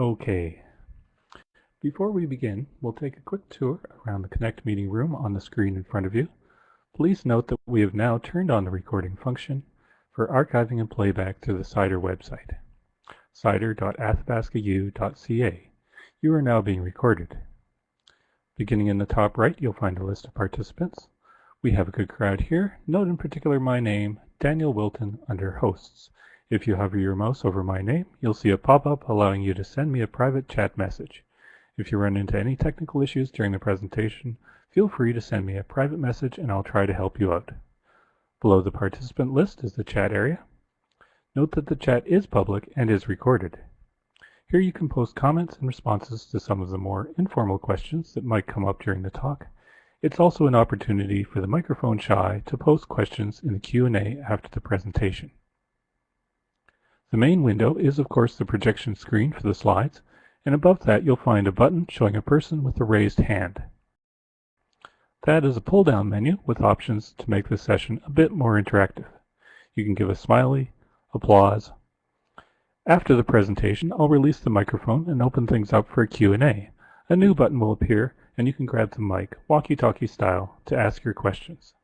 Okay. Before we begin, we'll take a quick tour around the Connect meeting room on the screen in front of you. Please note that we have now turned on the recording function for archiving and playback to the CIDER website, cider.athabascau.ca. You are now being recorded. Beginning in the top right, you'll find a list of participants. We have a good crowd here. Note in particular my name, Daniel Wilton, under Hosts. If you hover your mouse over my name, you'll see a pop-up allowing you to send me a private chat message. If you run into any technical issues during the presentation, feel free to send me a private message and I'll try to help you out. Below the participant list is the chat area. Note that the chat is public and is recorded. Here you can post comments and responses to some of the more informal questions that might come up during the talk, it's also an opportunity for the microphone shy to post questions in the Q&A after the presentation. The main window is of course the projection screen for the slides, and above that you'll find a button showing a person with a raised hand. That is a pull-down menu with options to make this session a bit more interactive. You can give a smiley, applause. After the presentation, I'll release the microphone and open things up for a Q&A. A new button will appear and you can grab the mic, walkie-talkie style, to ask your questions.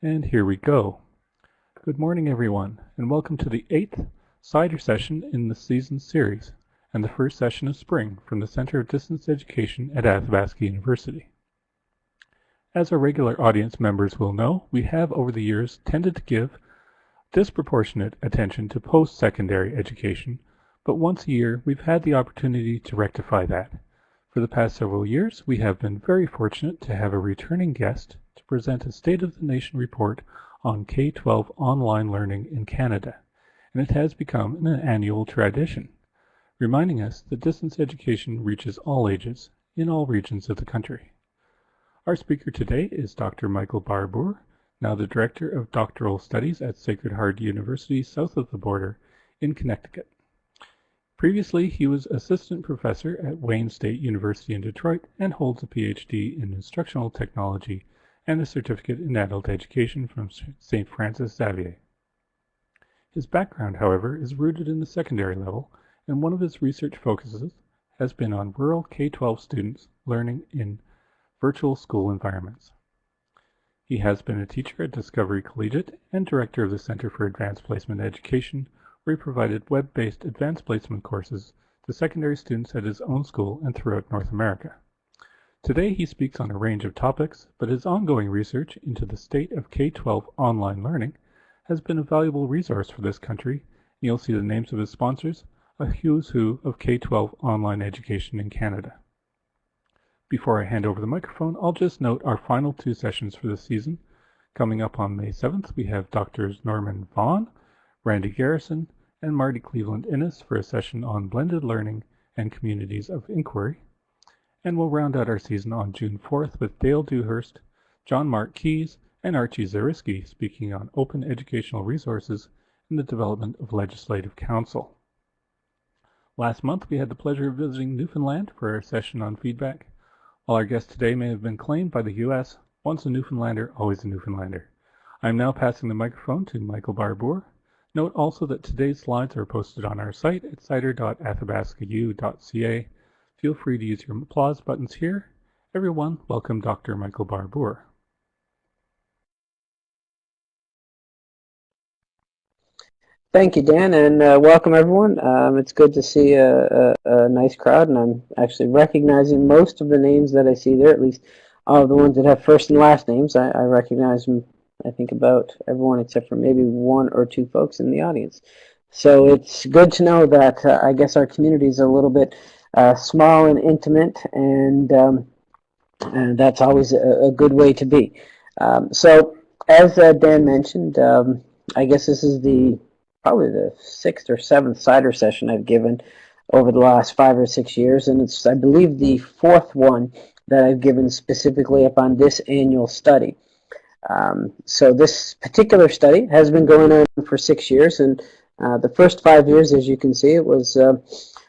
And here we go. Good morning, everyone, and welcome to the eighth CIDER session in the season series, and the first session of spring from the Center of Distance Education at Athabasca University. As our regular audience members will know, we have over the years tended to give disproportionate attention to post-secondary education, but once a year we've had the opportunity to rectify that for the past several years, we have been very fortunate to have a returning guest to present a State of the Nation report on K-12 online learning in Canada, and it has become an annual tradition, reminding us that distance education reaches all ages in all regions of the country. Our speaker today is Dr. Michael Barbour, now the Director of Doctoral Studies at Sacred Heart University south of the border in Connecticut. Previously, he was assistant professor at Wayne State University in Detroit and holds a PhD in instructional technology and a certificate in adult education from St. Francis Xavier. His background, however, is rooted in the secondary level, and one of his research focuses has been on rural K-12 students learning in virtual school environments. He has been a teacher at Discovery Collegiate and director of the Center for Advanced Placement Education where he provided web-based advanced placement courses to secondary students at his own school and throughout North America. Today he speaks on a range of topics, but his ongoing research into the state of K-12 online learning has been a valuable resource for this country, you'll see the names of his sponsors, a who's who of K-12 online education in Canada. Before I hand over the microphone, I'll just note our final two sessions for the season. Coming up on May 7th, we have Drs. Norman Vaughn, Randy Garrison, and Marty Cleveland Innes for a session on blended learning and communities of inquiry. And we'll round out our season on June 4th with Dale Dewhurst, John Mark Keys, and Archie Zariski speaking on open educational resources and the development of legislative counsel. Last month, we had the pleasure of visiting Newfoundland for our session on feedback. While our guest today may have been claimed by the U.S., once a Newfoundlander, always a Newfoundlander. I'm now passing the microphone to Michael Barbour, Note also that today's slides are posted on our site at cider.athabascau.ca. Feel free to use your applause buttons here. Everyone, welcome Dr. Michael Barbour. Thank you, Dan, and uh, welcome everyone. Um, it's good to see a, a, a, nice crowd, and I'm actually recognizing most of the names that I see there, at least all the ones that have first and last names. I, I recognize them I think about everyone except for maybe one or two folks in the audience. So it's good to know that uh, I guess our community is a little bit uh, small and intimate, and, um, and that's always a, a, good way to be. Um, so as uh, Dan mentioned, um, I guess this is the probably the sixth or seventh CIDER session I've given over the last five or six years, and it's I believe the fourth one that I've given specifically upon this annual study. Um, so this particular study has been going on for six years, and uh, the first five years, as you can see, it was uh,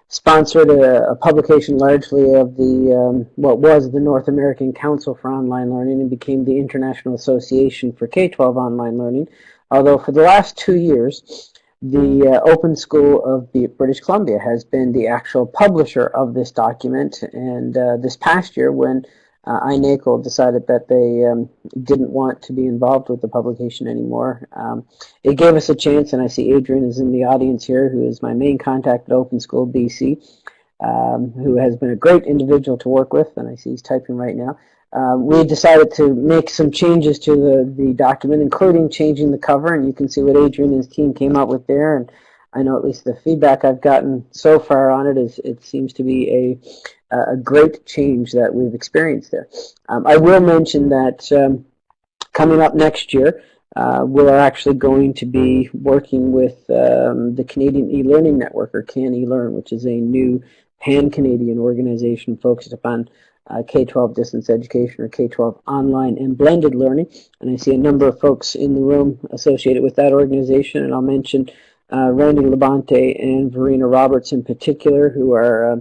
sponsored a, a, publication largely of the um, what was the North American Council for Online Learning and became the International Association for K-12 Online Learning. Although for the last two years, the uh, Open School of British Columbia has been the actual publisher of this document, and uh, this past year when uh, INACOL decided that they um, didn't want to be involved with the publication anymore. Um, it gave us a chance, and I see Adrian is in the audience here, who is my main contact at Open School BC, um, who has been a great individual to work with, and I see he's typing right now. Um, we decided to make some changes to the, the document, including changing the cover, and you can see what Adrian and his team came up with there. And I know at least the feedback I've gotten so far on it is it seems to be a, a great change that we've experienced there. Um, I will mention that um, coming up next year, uh, we're actually going to be working with um, the Canadian e-learning network, or CAN e-learn, which is a new pan-Canadian organization focused upon uh, K-12 distance education or K-12 online and blended learning. And I see a number of folks in the room associated with that organization, and I'll mention uh, Randy Labonte and Verena Roberts in particular, who are uh,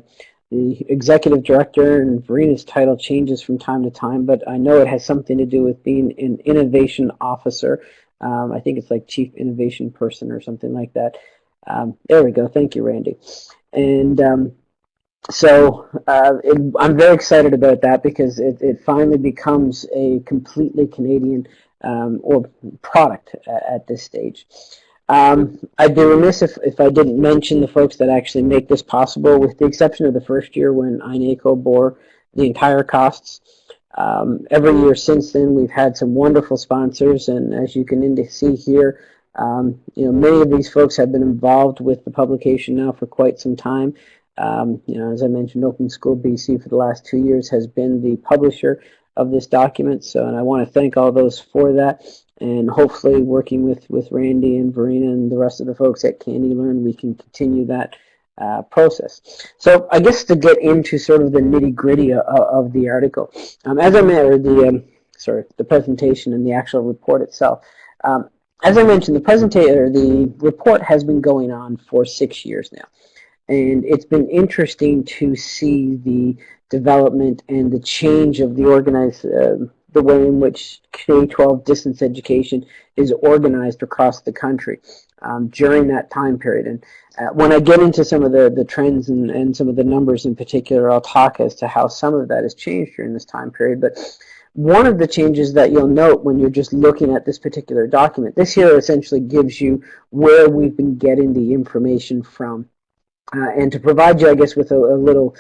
the executive director, and Verena's title changes from time to time, but I know it has something to do with being an innovation officer. Um, I think it's like chief innovation person or something like that. Um, there we go. Thank you, Randy. And um, so uh, it, I'm very excited about that because it, it finally becomes a completely Canadian um, or product at, at this stage. Um, I'd be remiss if, if I didn't mention the folks that actually make this possible, with the exception of the first year when INACOL bore the entire costs. Um, every year since then, we've had some wonderful sponsors, and as you can see here, um, you know, many of these folks have been involved with the publication now for quite some time. Um, you know, as I mentioned, Open School BC for the last two years has been the publisher of this document. So, and I want to thank all those for that. And hopefully, working with with Randy and Verena and the rest of the folks at CAN e-learn, we can continue that uh, process. So, I guess to get into sort of the nitty gritty of, of the article, um, as I mentioned, the um, sorry, the presentation and the actual report itself. Um, as I mentioned, the presentation, the report has been going on for six years now. And it's been interesting to see the development and the change of the organized, uh, the way in which K-12 distance education is organized across the country um, during that time period. And uh, when I get into some of the, the trends and, and some of the numbers in particular, I'll talk as to how some of that has changed during this time period. But one of the changes that you'll note when you're just looking at this particular document, this here essentially gives you where we've been getting the information from. Uh, and to provide you, I guess, with a, a little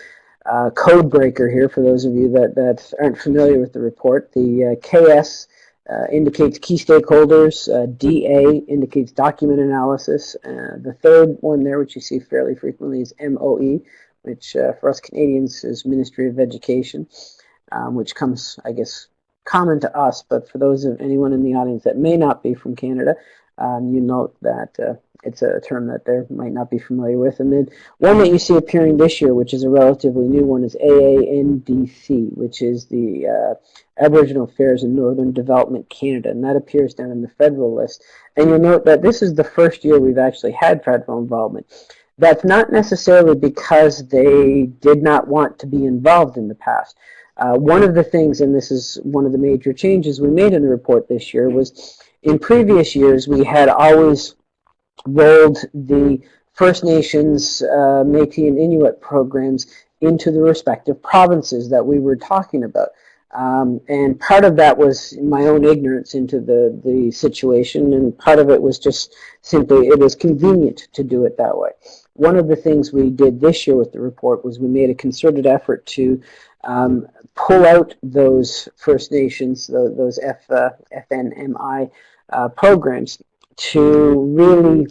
uh, code breaker here for those of you that, that aren't familiar with the report, the uh, KS uh, indicates key stakeholders, uh, DA indicates document analysis. Uh, the third one there, which you see fairly frequently, is MOE, which for us Canadians is Ministry of Education, um, which comes, I guess, common to us, but for those of anyone in the audience that may not be from Canada, um, you note that uh, it's a term that they might not be familiar with. And then one that you see appearing this year, which is a relatively new one, is AANDC, which is the uh, Aboriginal Affairs in Northern Development Canada, and that appears down in the federal list. And you'll note that this is the first year we've actually had federal involvement. That's not necessarily because they did not want to be involved in the past. Uh, one of the things, and this is one of the major changes we made in the report this year, was in previous years we had always rolled the First Nations, uh, Métis, and Inuit programs into the respective provinces that we were talking about. Um, and part of that was my own ignorance into the, the situation, and part of it was just simply it was convenient to do it that way. One of the things we did this year with the report was we made a concerted effort to um, pull out those First Nations, those F, uh, FNMI uh, programs, to really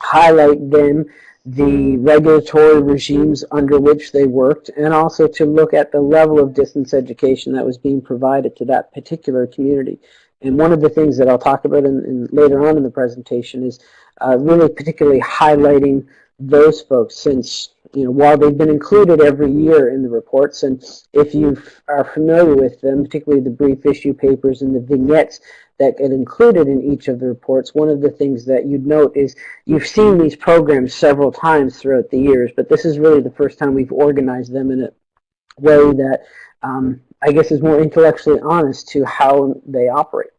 highlight them the regulatory regimes under which they worked and also to look at the level of distance education that was being provided to that particular community. And one of the things that I'll talk about in, in later on in the presentation is uh, really particularly highlighting those folks since you know while they've been included every year in the reports and if you are familiar with them particularly the brief issue papers and the vignettes that get included in each of the reports, one of the things that you'd note is you've seen these programs several times throughout the years, but this is really the first time we've organized them in a way that um, I guess is more intellectually honest to how they operate.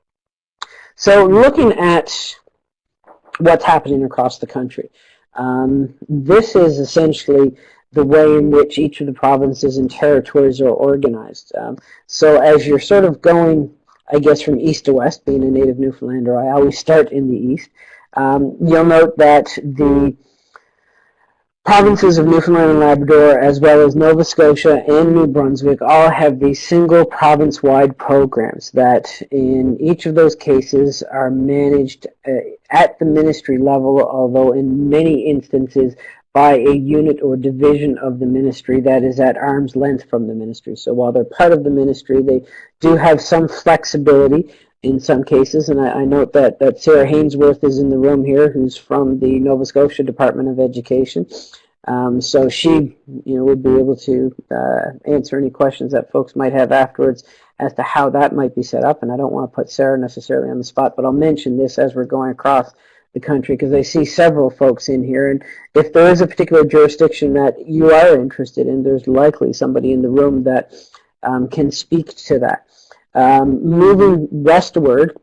So looking at what's happening across the country. Um, this is essentially the way in which each of the provinces and territories are organized. Um, so as you're sort of going, I guess, from east to west, being a native Newfoundlander, I always start in the east. Um, you'll note that the provinces of Newfoundland and Labrador, as well as Nova Scotia and New Brunswick, all have these single province-wide programs that in each of those cases are managed uh, at the ministry level, although in many instances by a unit or division of the ministry that is at arm's length from the ministry. So while they're part of the ministry, they do have some flexibility in some cases, and I, I, note that, that Sarah Hainsworth is in the room here, who's from the Nova Scotia Department of Education. Um, so she you know, would be able to uh, answer any questions that folks might have afterwards as to how that might be set up. And I don't want to put Sarah necessarily on the spot, but I'll mention this as we're going across the country because I see several folks in here. And if there is a particular jurisdiction that you are interested in, there's likely somebody in the room that um, can speak to that. Um, moving westward,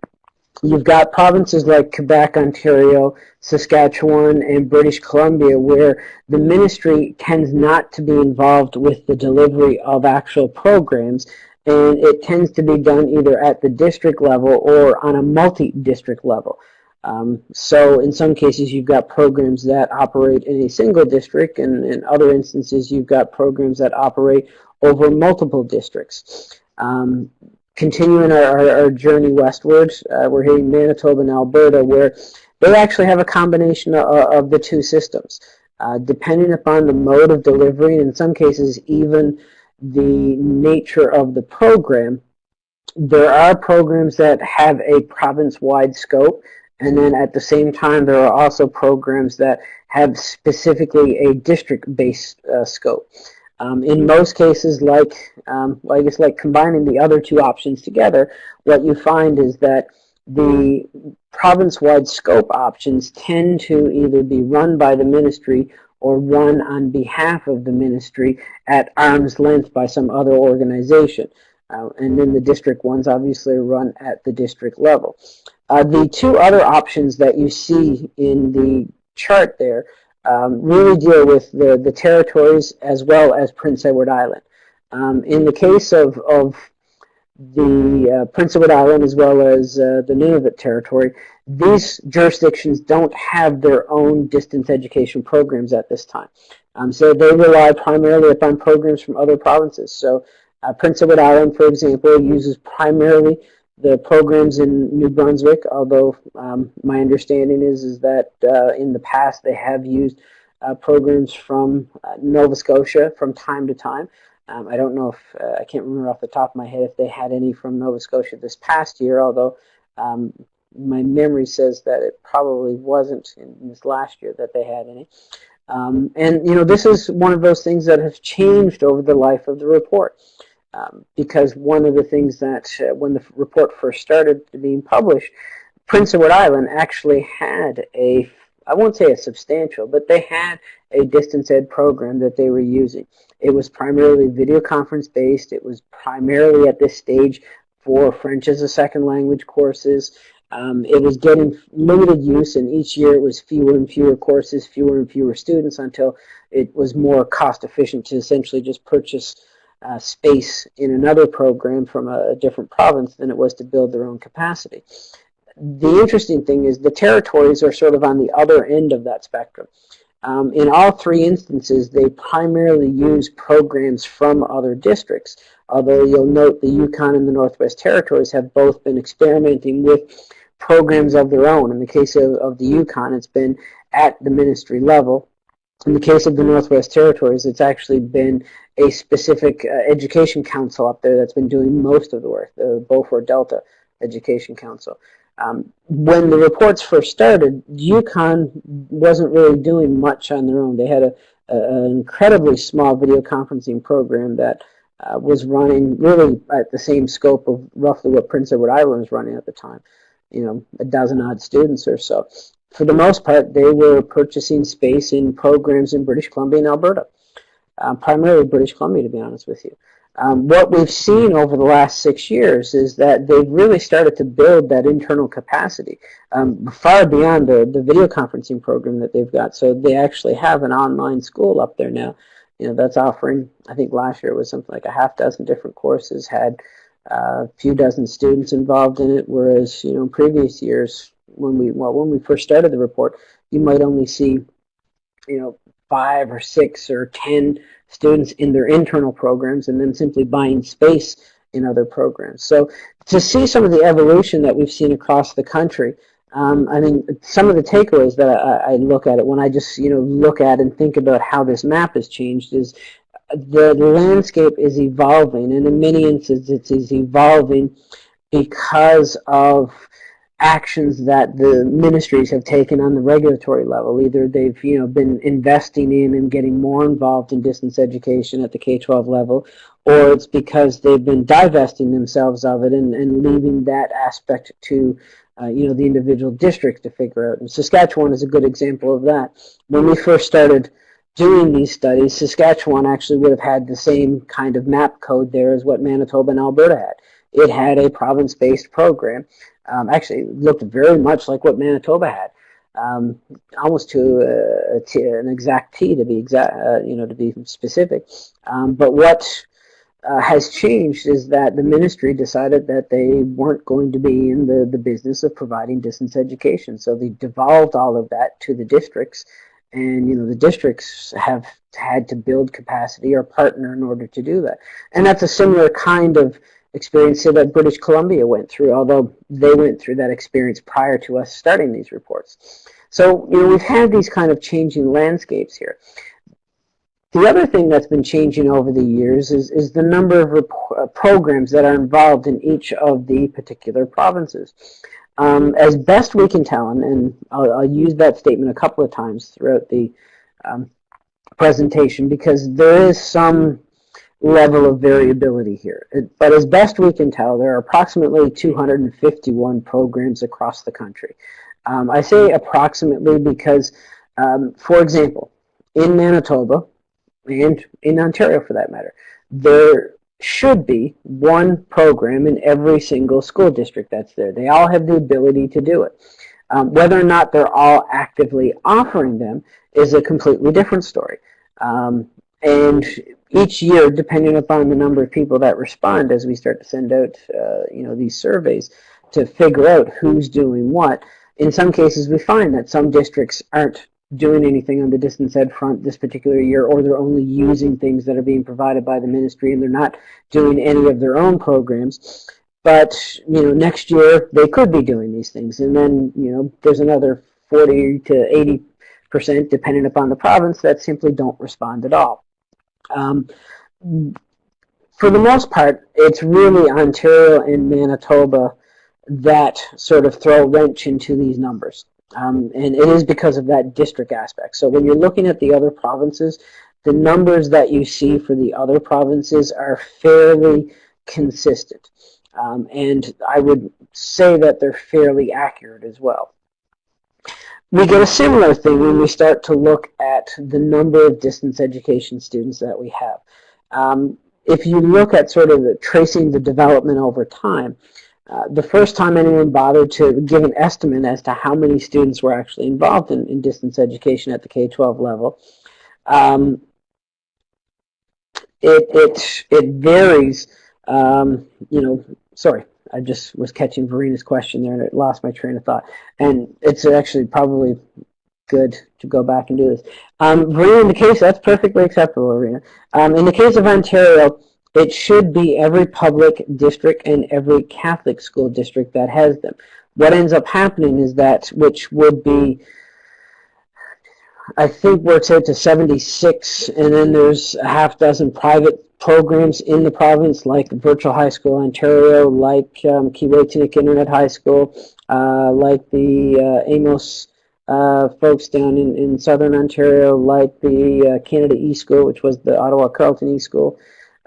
you've got provinces like Quebec, Ontario, Saskatchewan, and British Columbia where the ministry tends not to be involved with the delivery of actual programs and it tends to be done either at the district level or on a multi-district level. Um, so in some cases you've got programs that operate in a single district and in other instances you've got programs that operate over multiple districts. Um, continuing our, our, our journey westward, uh, we're hitting Manitoba and Alberta, where they actually have a combination of, of the two systems. Uh, depending upon the mode of delivery, and in some cases even the nature of the program, there are programs that have a province-wide scope, and then at the same time there are also programs that have specifically a district-based uh, scope. Um, in most cases, like um, well, I guess like combining the other two options together, what you find is that the province-wide scope options tend to either be run by the ministry or run on behalf of the ministry at arm's length by some other organization. Uh, and then the district ones obviously run at the district level. Uh, the two other options that you see in the chart there um, really deal with the, the territories as well as Prince Edward Island. Um, in the case of, of the uh, Prince Edward Island as well as uh, the Nunavut territory, these jurisdictions don't have their own distance education programs at this time. Um, so they rely primarily upon programs from other provinces. So uh, Prince Edward Island, for example, uses primarily the programs in New Brunswick, although um, my understanding is, is that uh, in the past they have used uh, programs from uh, Nova Scotia from time to time. Um, I don't know if, uh, I can't remember off the top of my head if they had any from Nova Scotia this past year, although um, my memory says that it probably wasn't in this last year that they had any. Um, and, you know, this is one of those things that has changed over the life of the report. Um, because one of the things that uh, when the report first started being published, Prince Edward Island actually had a, I won't say a substantial, but they had a distance ed program that they were using. It was primarily video conference based. It was primarily at this stage for French as a second language courses. Um, it was getting limited use, and each year it was fewer and fewer courses, fewer and fewer students, until it was more cost efficient to essentially just purchase uh, space in another program from a, different province than it was to build their own capacity. The interesting thing is the territories are sort of on the other end of that spectrum. Um, in all three instances, they primarily use programs from other districts, although you'll note the Yukon and the Northwest Territories have both been experimenting with programs of their own. In the case of, of the Yukon, it's been at the ministry level. In the case of the Northwest Territories, it's actually been a specific uh, education council up there that's been doing most of the work, the Beaufort Delta Education Council. Um, when the reports first started, Yukon wasn't really doing much on their own. They had a, a an incredibly small video conferencing program that uh, was running really at the same scope of roughly what Prince Edward Island was running at the time. You know, a dozen odd students or so. For the most part, they were purchasing space in programs in British Columbia and Alberta uh, primarily British Columbia, to be honest with you. Um, what we've seen over the last six years is that they've really started to build that internal capacity um, far beyond the, the video conferencing program that they've got. So they actually have an online school up there now. You know, that's offering, I think last year was something like a half dozen different courses, had uh, a few dozen students involved in it, whereas, you know, previous years, when we, well, when we first started the report, you might only see, you know, five or six or ten students in their internal programs and then simply buying space in other programs. So to see some of the evolution that we've seen across the country, um, I mean, some of the takeaways that I, I, look at it when I just, you know, look at and think about how this map has changed is the landscape is evolving, and in many instances it is evolving because of actions that the ministries have taken on the regulatory level. Either they've you know been investing in and getting more involved in distance education at the K-12 level, or it's because they've been divesting themselves of it and, and leaving that aspect to uh, you know the individual districts to figure out. And Saskatchewan is a good example of that. When we first started doing these studies, Saskatchewan actually would have had the same kind of map code there as what Manitoba and Alberta had. It had a province-based program um, actually looked very much like what Manitoba had, um, almost to an exact T to be exact, uh, you know, to be specific. Um, but what uh, has changed is that the ministry decided that they weren't going to be in the, the business of providing distance education. So they devolved all of that to the districts. And, you know, the districts have had to build capacity or partner in order to do that. And that's a similar kind of experience that British Columbia went through, although they went through that experience prior to us starting these reports. So, you know, we've had these kind of changing landscapes here. The other thing that's been changing over the years is, is the number of uh, programs that are involved in each of the particular provinces. Um, as best we can tell, and, and I'll, I'll, use that statement a couple of times throughout the um, presentation because there is some level of variability here. But as best we can tell, there are approximately 251 programs across the country. Um, I say approximately because, um, for example, in Manitoba, and in Ontario for that matter, there should be one program in every single school district that's there. They all have the ability to do it. Um, whether or not they're all actively offering them is a completely different story. Um, and each year, depending upon the number of people that respond as we start to send out uh, you know, these surveys to figure out who's doing what, in some cases we find that some districts aren't doing anything on the distance ed front this particular year or they're only using things that are being provided by the ministry and they're not doing any of their own programs. But you know next year they could be doing these things. And then you know there's another 40 to 80 percent depending upon the province that simply don't respond at all um, for the most part, it's really Ontario and Manitoba that sort of throw a wrench into these numbers. Um, and it is because of that district aspect. So when you're looking at the other provinces, the numbers that you see for the other provinces are fairly consistent. Um, and I would say that they're fairly accurate as well. We get a similar thing when we start to look at the number of distance education students that we have. Um, if you look at sort of the, tracing the development over time, uh, the first time anyone bothered to give an estimate as to how many students were actually involved in, in distance education at the K-12 level, um, it, it, it varies, um, you know, sorry, I just was catching Verena's question there and it lost my train of thought. And it's actually probably good to go back and do this. Um, Verena, in the case, that's perfectly acceptable, Verena. Um, in the case of Ontario, it should be every public district and every Catholic school district that has them. What ends up happening is that, which would be, I think works out to 76, and then there's a half dozen private programs in the province like Virtual High School Ontario, like um, Keewaytinook Internet High School, uh, like the uh, Amos uh, folks down in, in southern Ontario, like the uh, Canada E-School, which was the Ottawa Carleton E-School.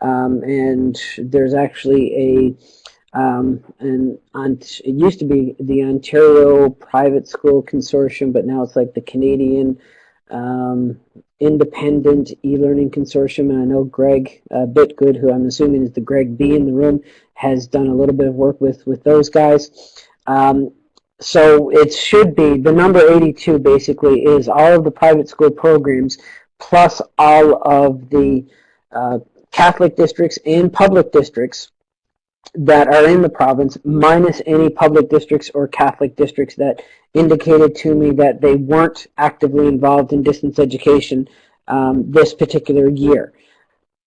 Um, and there's actually a um, and it used to be the Ontario Private School Consortium, but now it's like the Canadian um, independent e-learning consortium, and I know Greg uh, Bitgood, who I'm assuming is the Greg B in the room, has done a little bit of work with, with those guys. Um, so it should be, the number 82 basically is all of the private school programs plus all of the uh, Catholic districts and public districts that are in the province minus any public districts or Catholic districts that indicated to me that they weren't actively involved in distance education um, this particular year.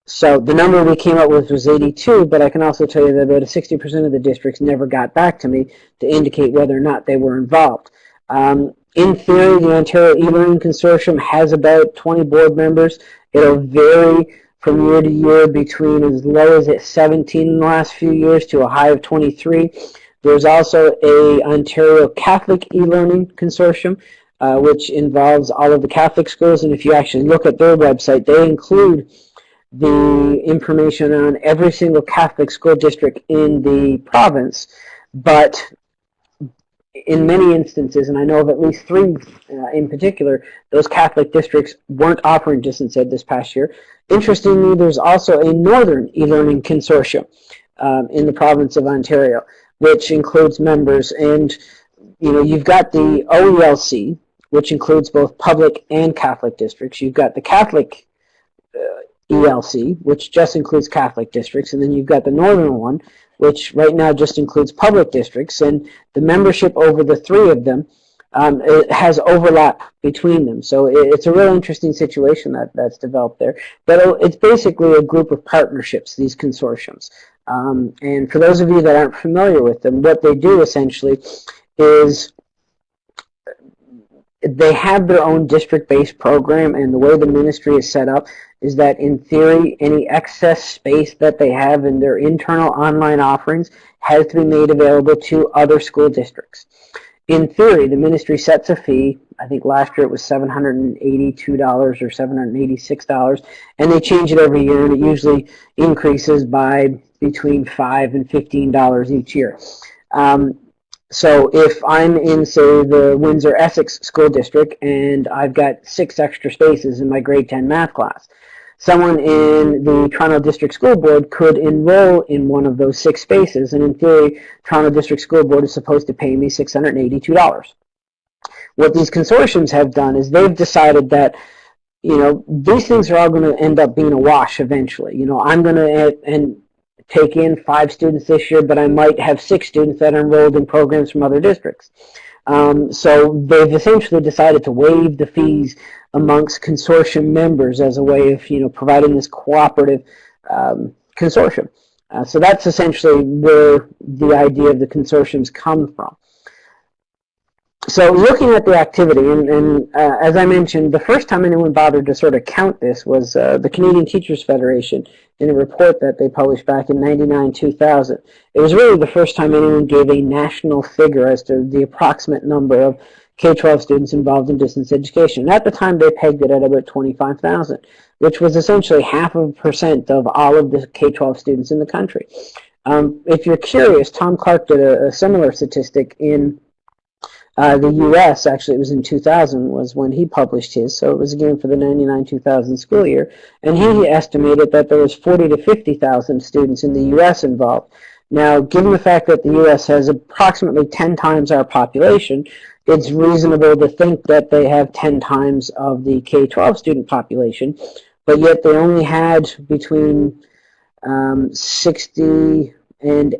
So the number we came up with was 82, but I can also tell you that about 60% of the districts never got back to me to indicate whether or not they were involved. Um, in theory, the Ontario e-learning consortium has about 20 board members. It'll vary from year to year between as low as at 17 in the last few years to a high of 23. There's also a Ontario Catholic e-learning consortium, uh, which involves all of the Catholic schools. And if you actually look at their website, they include the information on every single Catholic school district in the province, but in many instances, and I know of at least three uh, in particular, those Catholic districts weren't offering distance ed this past year. Interestingly, there's also a northern e-learning consortium um, in the province of Ontario, which includes members, and you know, you've got the OELC, which includes both public and Catholic districts. You've got the Catholic uh, ELC, which just includes Catholic districts, and then you've got the northern one, which right now just includes public districts, and the membership over the three of them um, has overlap between them. So it's a real interesting situation that, that's developed there. But it's basically a group of partnerships, these consortiums. Um, and for those of you that aren't familiar with them, what they do essentially is they have their own district-based program, and the way the ministry is set up is that in theory, any excess space that they have in their internal online offerings has to be made available to other school districts. In theory, the ministry sets a fee. I think last year it was $782 or $786, and they change it every year, and it usually increases by between 5 and $15 each year. Um, so if I'm in, say, the Windsor Essex School District and I've got six extra spaces in my grade 10 math class, someone in the Toronto District School Board could enroll in one of those six spaces, and in theory, Toronto District School Board is supposed to pay me $682. What these consortiums have done is they've decided that you know, these things are all going to end up being a wash eventually. You know, I'm going to, and take in five students this year, but I might have six students that are enrolled in programs from other districts. Um, so they've essentially decided to waive the fees amongst consortium members as a way of you know providing this cooperative um, consortium. Uh, so that's essentially where the idea of the consortiums come from so looking at the activity, and, and uh, as I mentioned, the first time anyone bothered to sort of count this was uh, the Canadian Teachers Federation in a report that they published back in 99-2000. It was really the first time anyone gave a national figure as to the approximate number of K-12 students involved in distance education. At the time, they pegged it at about 25,000, which was essentially half of a percent of all of the K-12 students in the country. Um, if you're curious, Tom Clark did a, a similar statistic in uh, the U.S. actually, it was in 2000 was when he published his, so it was again for the 99-2000 school year, and he estimated that there was 40 to 50,000 students in the U.S. involved. Now, given the fact that the U.S. has approximately 10 times our population, it's reasonable to think that they have 10 times of the K-12 student population, but yet they only had between um, 60 and,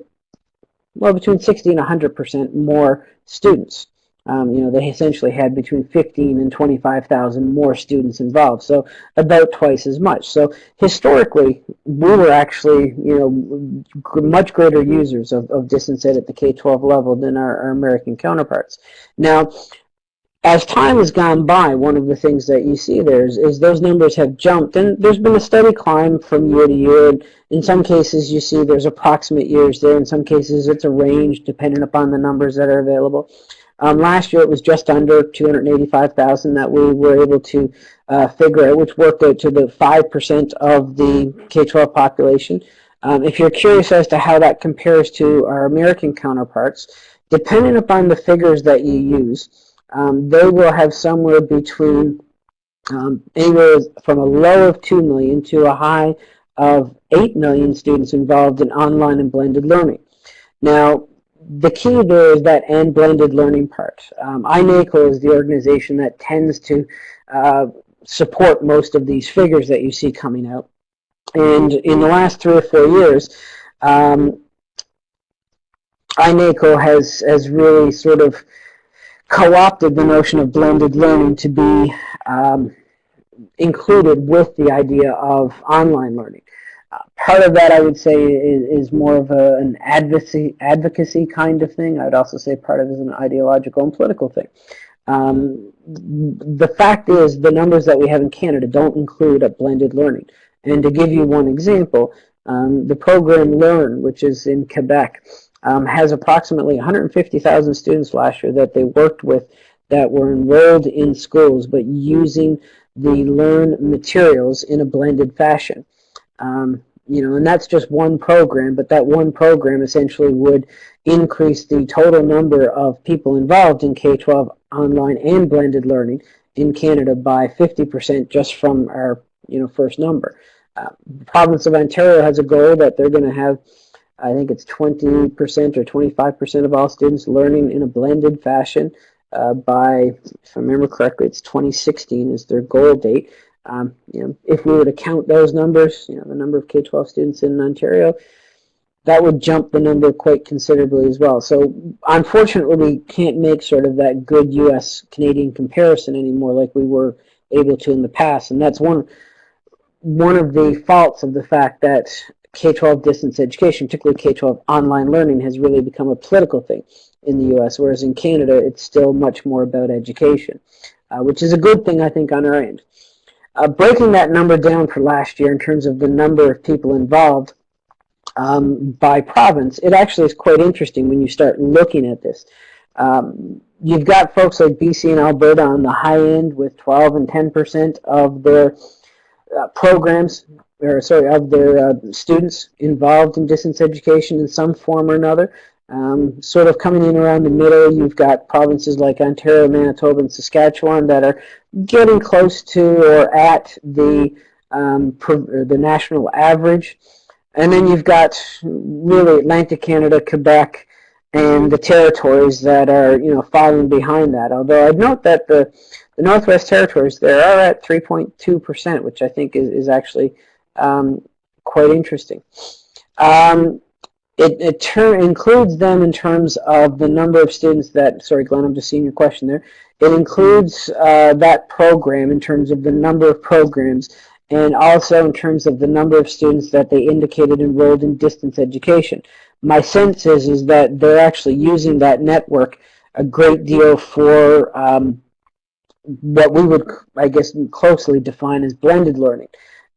well, between 60 and 100% more students. Um, you know, they essentially had between 15 and 25,000 more students involved, so about twice as much. So historically, we were actually, you know, much greater users of, of distance ed at the K-12 level than our, our American counterparts. Now, as time has gone by, one of the things that you see there is, is, those numbers have jumped, and there's been a steady climb from year to year. And in some cases, you see there's approximate years there. In some cases, it's a range depending upon the numbers that are available. Um, last year it was just under 285,000 that we were able to uh, figure out, which worked out to the 5% of the K-12 population. Um, if you're curious as to how that compares to our American counterparts, depending upon the figures that you use, um, they will have somewhere between um, anywhere from a low of 2 million to a high of 8 million students involved in online and blended learning. Now, the key there is that and blended learning part. Um, INACOL is the organization that tends to uh, support most of these figures that you see coming out. And in the last three or four years, um, INACOL has, has really sort of co-opted the notion of blended learning to be um, included with the idea of online learning. Part of that, I would say, is, is more of a, an advocacy, advocacy kind of thing. I would also say part of it is an ideological and political thing. Um, the fact is, the numbers that we have in Canada don't include a blended learning. And to give you one example, um, the program Learn, which is in Quebec, um, has approximately 150,000 students last year that they worked with that were enrolled in schools but using the Learn materials in a blended fashion. Um, you know, and that's just one program, but that one program essentially would increase the total number of people involved in K-12 online and blended learning in Canada by 50% just from our, you know, first number. Uh, the province of Ontario has a goal that they're going to have I think it's 20% or 25% of all students learning in a blended fashion uh, by, if I remember correctly, it's 2016 is their goal date. Um, you know, if we were to count those numbers, you know, the number of K-12 students in Ontario, that would jump the number quite considerably as well. So unfortunately, we can't make sort of that good U.S.-Canadian comparison anymore like we were able to in the past, and that's one one of the faults of the fact that K-12 distance education, particularly K-12 online learning, has really become a political thing in the U.S., whereas in Canada, it's still much more about education, uh, which is a good thing, I think, on our end. Uh, breaking that number down for last year in terms of the number of people involved um, by province, it actually is quite interesting when you start looking at this. Um, you've got folks like BC and Alberta on the high end with 12 and 10% of their uh, programs or sorry, of their uh, students involved in distance education in some form or another. Um, sort of coming in around the middle, you've got provinces like Ontario, Manitoba, and Saskatchewan that are getting close to or at the um, the national average. And then you've got really Atlantic Canada, Quebec, and the territories that are you know following behind that. Although I'd note that the the Northwest Territories there are at 3.2 percent, which I think is, is actually um, quite interesting. Um, it, it includes them in terms of the number of students that, sorry Glenn, I'm just seeing your question there. It includes uh, that program in terms of the number of programs and also in terms of the number of students that they indicated enrolled in distance education. My sense is, is that they're actually using that network a great deal for um, what we would, I guess, closely define as blended learning.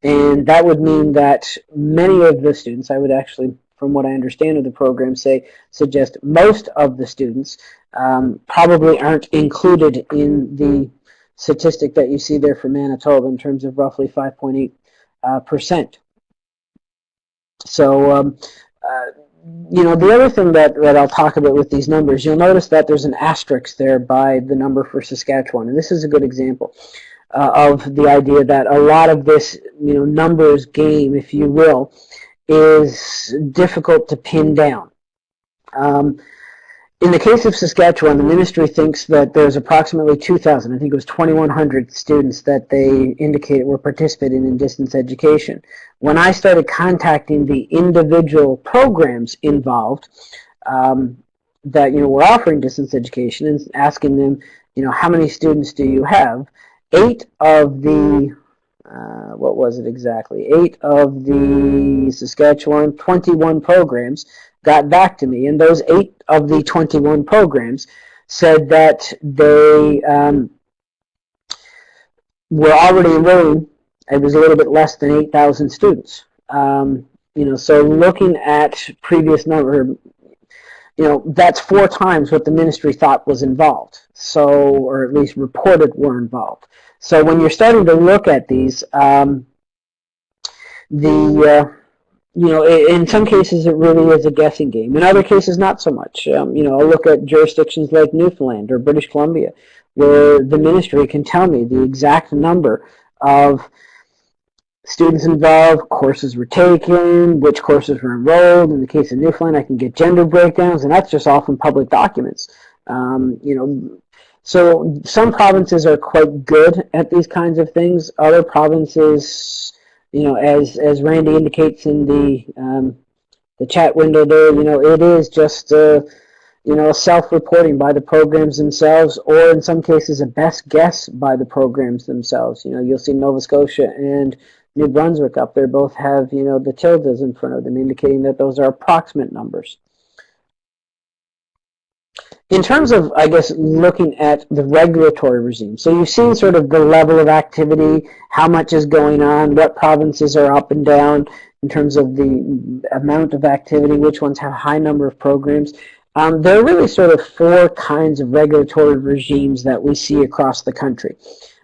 And that would mean that many of the students, I would actually, from what I understand of the program, say, suggest most of the students um, probably aren't included in the statistic that you see there for Manitoba in terms of roughly 5.8 uh, percent. So, um, uh, you know, the other thing that, that I'll talk about with these numbers, you'll notice that there's an asterisk there by the number for Saskatchewan, and this is a good example uh, of the idea that a lot of this, you know, numbers game, if you will, is difficult to pin down. Um, in the case of Saskatchewan, the ministry thinks that there's approximately 2,000, I think it was 2,100 students that they indicated were participating in distance education. When I started contacting the individual programs involved um, that you know were offering distance education and asking them, you know, how many students do you have? eight of the, uh, what was it exactly, eight of the Saskatchewan 21 programs got back to me. And those eight of the 21 programs said that they um, were already enrolling, it was a little bit less than 8,000 students. Um, you know, so looking at previous number, you know, that's four times what the ministry thought was involved. So, or at least reported were involved. So when you're starting to look at these, um, the, uh, you know, in some cases it really is a guessing game. In other cases, not so much. Um, you know, I'll look at jurisdictions like Newfoundland or British Columbia, where the ministry can tell me the exact number of students involved, courses were taken, which courses were enrolled. In the case of Newfoundland, I can get gender breakdowns, and that's just all from public documents. Um, you know, so some provinces are quite good at these kinds of things. Other provinces, you know, as as Randy indicates in the um, the chat window there, you know, it is just uh, you know self-reporting by the programs themselves, or in some cases a best guess by the programs themselves. You know, you'll see Nova Scotia and New Brunswick up there both have you know the tildes in front of them, indicating that those are approximate numbers. In terms of, I guess, looking at the regulatory regime, so you've seen sort of the level of activity, how much is going on, what provinces are up and down in terms of the amount of activity, which ones have high number of programs. Um, there are really sort of four kinds of regulatory regimes that we see across the country.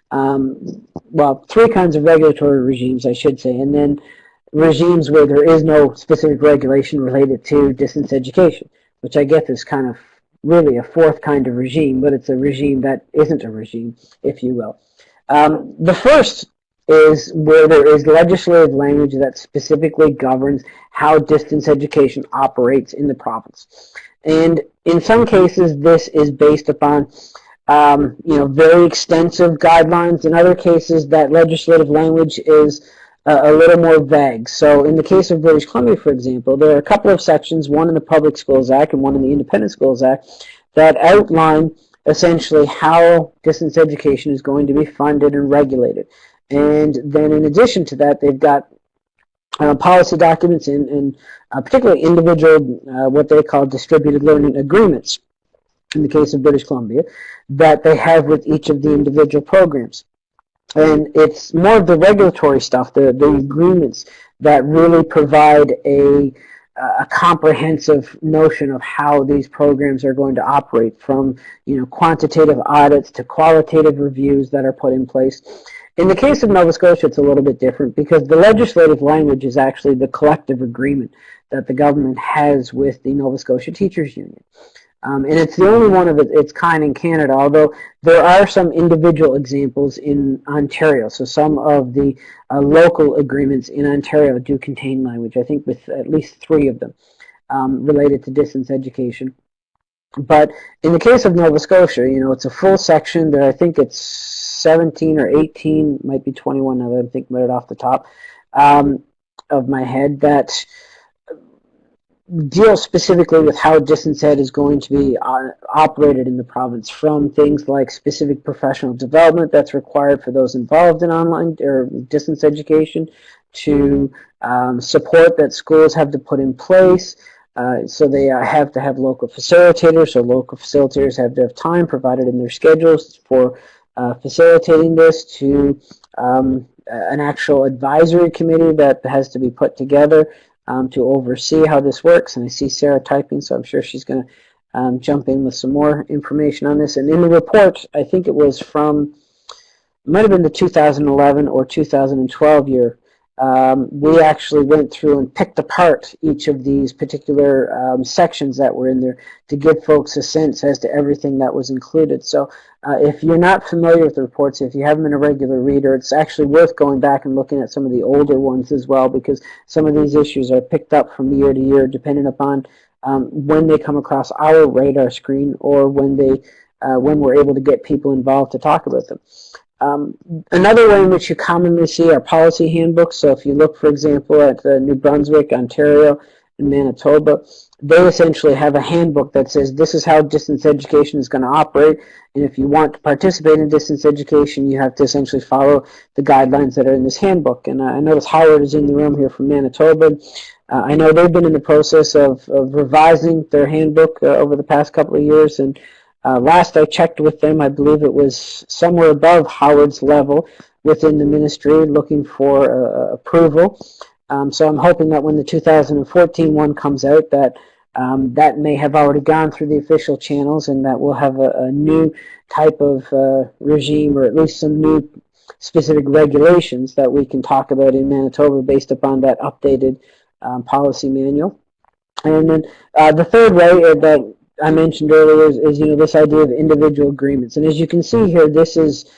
Um, well, three kinds of regulatory regimes, I should say, and then regimes where there is no specific regulation related to distance education, which I guess is kind of really a fourth kind of regime, but it's a regime that isn't a regime, if you will. Um, the first is where there is legislative language that specifically governs how distance education operates in the province. And in some cases, this is based upon um, you know, very extensive guidelines. In other cases, that legislative language is a little more vague. So in the case of British Columbia, for example, there are a couple of sections, one in the Public Schools Act and one in the Independent Schools Act, that outline essentially how distance education is going to be funded and regulated. And then in addition to that, they've got uh, policy documents and, and uh, particularly individual, uh, what they call distributed learning agreements, in the case of British Columbia, that they have with each of the individual programs. And it's more of the regulatory stuff, the, the mm-hmm. agreements that really provide a, a comprehensive notion of how these programs are going to operate from you know quantitative audits to qualitative reviews that are put in place. In the case of Nova Scotia, it's a little bit different because the legislative language is actually the collective agreement that the government has with the Nova Scotia Teachers Union. Um, and it's the only one of its kind in Canada, although there are some individual examples in Ontario. So some of the uh, local agreements in Ontario do contain language, I think with at least three of them um, related to distance education. But in the case of Nova Scotia, you know, it's a full section that I think it's 17 or 18, might be 21 now that I'm thinking it off the top um, of my head, that deal specifically with how distance ed is going to be uh, operated in the province from things like specific professional development that's required for those involved in online or distance education to um, support that schools have to put in place. Uh, so they uh, have to have local facilitators so local facilitators have to have time provided in their schedules for uh, facilitating this to um, an actual advisory committee that has to be put together um, to oversee how this works. And I see Sarah typing, so I'm sure she's going to um, jump in with some more information on this. And in the report, I think it was from, it might have been the 2011 or 2012 year, um, we actually went through and picked apart each of these particular um, sections that were in there to give folks a sense as to everything that was included. So uh, if you're not familiar with the reports, if you haven't been a regular reader, it's actually worth going back and looking at some of the older ones as well because some of these issues are picked up from year to year depending upon um, when they come across our radar screen or when they uh, when we're able to get people involved to talk about them. Um, another way in which you commonly see are policy handbooks. So if you look, for example, at uh, New Brunswick, Ontario, and Manitoba, they essentially have a handbook that says this is how distance education is going to operate. And if you want to participate in distance education, you have to essentially follow the guidelines that are in this handbook. And uh, I notice Howard is in the room here from Manitoba. Uh, I know they've been in the process of, of revising their handbook uh, over the past couple of years. and uh, last I checked with them, I believe it was somewhere above Howard's level within the ministry looking for uh, approval. Um, so I'm hoping that when the 2014 one comes out that um, that may have already gone through the official channels and that we'll have a, a new type of uh, regime or at least some new specific regulations that we can talk about in Manitoba based upon that updated um, policy manual. And then uh, the third way that I mentioned earlier is, is, you know this idea of individual agreements, and as you can see here, this is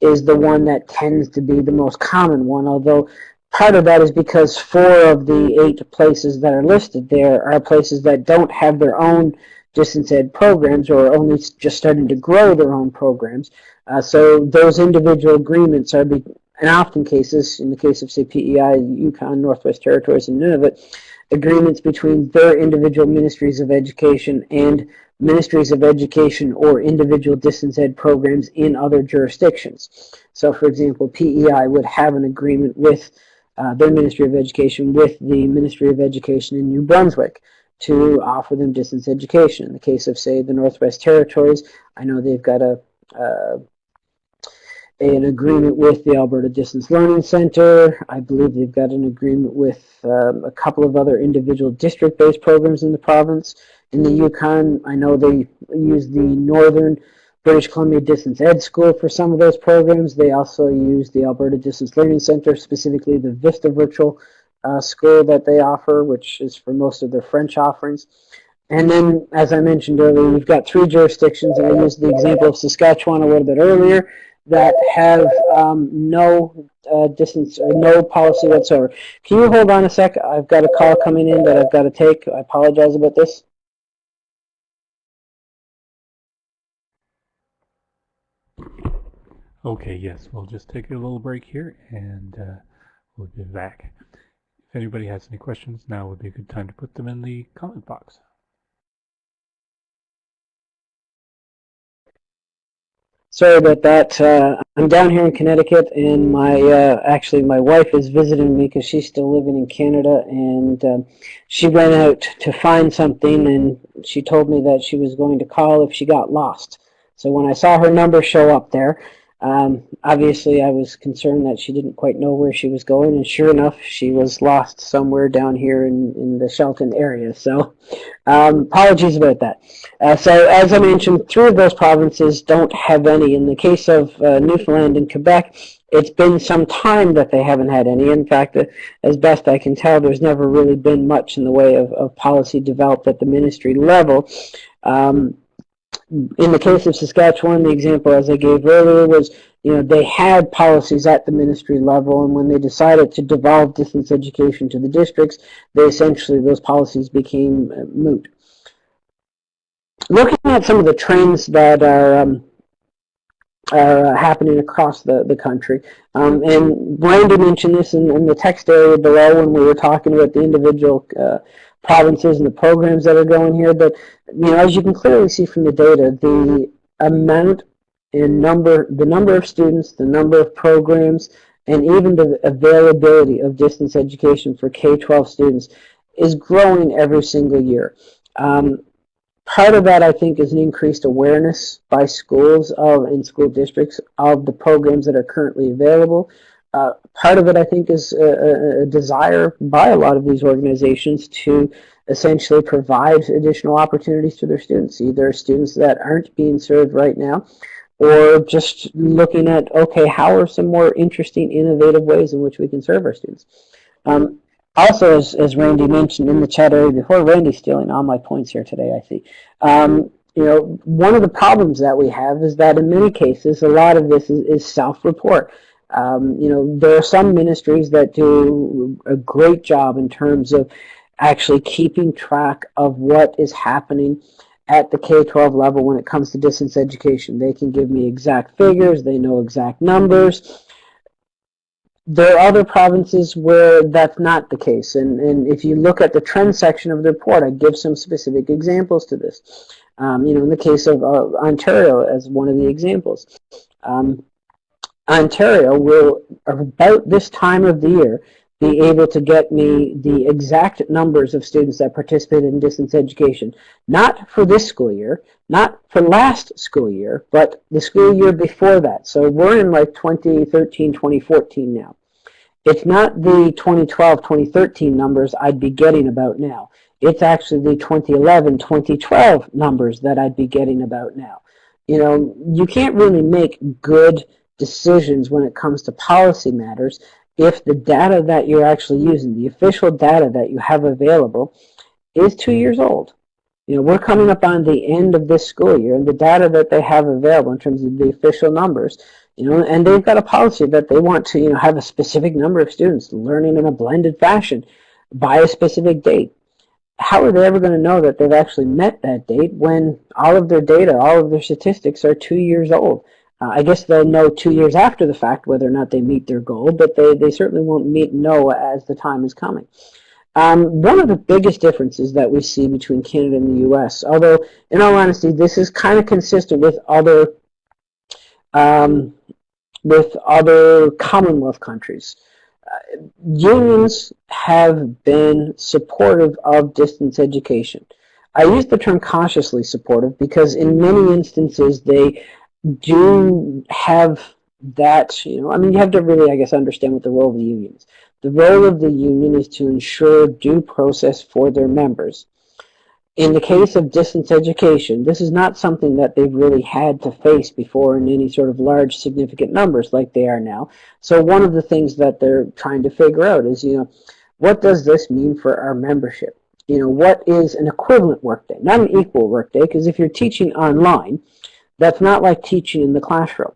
is the one that tends to be the most common one. Although part of that is because four of the eight places that are listed there are places that don't have their own distance ed programs or are only just starting to grow their own programs. Uh, so those individual agreements are, be, in often cases, in the case of say PEI, Yukon, Northwest Territories, and Nunavut, agreements between their individual ministries of education and ministries of education or individual distance ed programs in other jurisdictions. So for example, PEI would have an agreement with uh, their Ministry of Education with the Ministry of Education in New Brunswick to offer them distance education. In the case of, say, the Northwest Territories, I know they've got a, uh, an agreement with the Alberta Distance Learning Center. I believe they've got an agreement with um, a couple of other individual district-based programs in the province. In the Yukon, I know they use the Northern British Columbia Distance Ed School for some of those programs. They also use the Alberta Distance Learning Center, specifically the Vista Virtual uh, School that they offer, which is for most of their French offerings. And then, as I mentioned earlier, we've got three jurisdictions, I used the example of Saskatchewan a little bit earlier, that have um, no uh, distance or no policy whatsoever. Can you hold on a sec? I've got a call coming in that I've got to take. I apologize about this. Okay, yes, we'll just take a little break here and uh, we'll be back. If anybody has any questions, now would be a good time to put them in the comment box. Sorry about that. Uh, I'm down here in Connecticut, and my uh, actually my wife is visiting me because she's still living in Canada, and um, she went out to find something, and she told me that she was going to call if she got lost. So when I saw her number show up there, um, obviously, I was concerned that she didn't quite know where she was going, and sure enough, she was lost somewhere down here in, in the Shelton area. So, um, apologies about that. Uh, so, as I mentioned, three of those provinces don't have any. In the case of uh, Newfoundland and Quebec, it's been some time that they haven't had any. In fact, uh, as best I can tell, there's never really been much in the way of, of policy developed at the ministry level. Um, in the case of Saskatchewan, the example as I gave earlier was, you know, they had policies at the ministry level, and when they decided to devolve distance education to the districts, they essentially, those policies became uh, moot. Looking at some of the trends that are, um, are uh, happening across the, the country, um, and Brandon mentioned this in, in, the text area below when we were talking about the individual uh, provinces and the programs that are going here. But you know, as you can clearly see from the data, the amount and number, the number of students, the number of programs, and even the availability of distance education for K-12 students is growing every single year. Um, part of that, I think, is an increased awareness by schools of and school districts of the programs that are currently available. Uh, part of it, I think, is a, a, desire by a lot of these organizations to essentially provide additional opportunities to their students, either students that aren't being served right now, or just looking at, okay, how are some more interesting, innovative ways in which we can serve our students. Um, also, as, as Randy mentioned in the chat area before, Randy's stealing all my points here today, I see. Um, you know, one of the problems that we have is that in many cases, a lot of this is, is self-report. Um, you know, there are some ministries that do a great job in terms of actually keeping track of what is happening at the K-12 level when it comes to distance education. They can give me exact figures, they know exact numbers. There are other provinces where that's not the case. And, and if you look at the trend section of the report, I give some specific examples to this. Um, you know, in the case of uh, Ontario as one of the examples. Um, Ontario will, about this time of the year, be able to get me the exact numbers of students that participated in distance education. Not for this school year, not for last school year, but the school year before that. So we're in like 2013, 2014 now. It's not the 2012, 2013 numbers I'd be getting about now. It's actually the 2011, 2012 numbers that I'd be getting about now. You know, you can't really make good decisions when it comes to policy matters if the data that you're actually using, the official data that you have available, is two years old. You know, we're coming up on the end of this school year, and the data that they have available in terms of the official numbers, you know, and they've got a policy that they want to, you know, have a specific number of students learning in a blended fashion by a specific date. How are they ever going to know that they've actually met that date when all of their data, all of their statistics are two years old? Uh, I guess they'll know two years after the fact whether or not they meet their goal, but they, they certainly won't meet know as the time is coming. Um, one of the biggest differences that we see between Canada and the U.S., although in all honesty, this is kind of consistent with other um, with other Commonwealth countries. Uh, unions have been supportive of distance education. I use the term cautiously supportive because in many instances they do have that, you know, I mean, you have to really, I guess, understand what the role of the union is. The role of the union is to ensure due process for their members. In the case of distance education, this is not something that they've really had to face before in any sort of large significant numbers like they are now. So one of the things that they're trying to figure out is, you know, what does this mean for our membership? You know, what is an equivalent workday? Not an equal workday, because if you're teaching online, that's not like teaching in the classroom.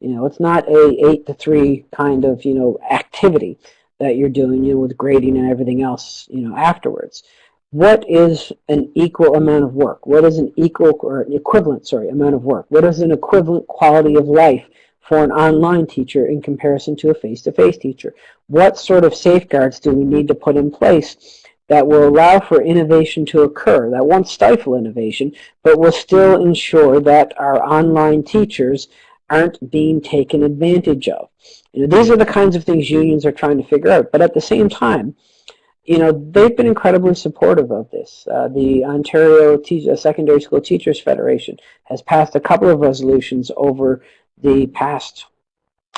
You know, it's not a 8 to 3 kind of, you know, activity that you're doing, you know, with grading and everything else, you know, afterwards. What is an equal amount of work? What is an equal or an equivalent, sorry, amount of work? What is an equivalent quality of life for an online teacher in comparison to a face-to-face -face teacher? What sort of safeguards do we need to put in place that will allow for innovation to occur, that won't stifle innovation, but will still ensure that our online teachers aren't being taken advantage of. You know, these are the kinds of things unions are trying to figure out. But at the same time, you know, they've been incredibly supportive of this. Uh, the Ontario Te uh, Secondary School Teachers Federation has passed a couple of resolutions over the past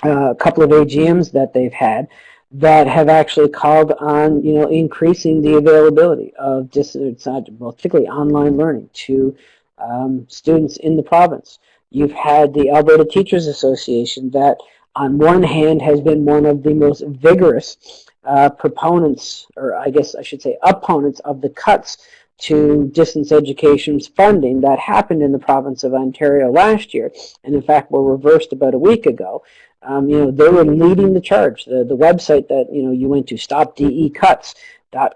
uh, couple of AGMs that they've had that have actually called on, you know, increasing the availability of distance, well, particularly online learning to um, students in the province. You've had the Alberta Teachers Association that on one hand has been one of the most vigorous uh, proponents, or I guess I should say opponents of the cuts to distance education's funding that happened in the province of Ontario last year, and in fact were reversed about a week ago. Um, you know, they were leading the charge. The, the website that, you know, you went to, stopdecuts,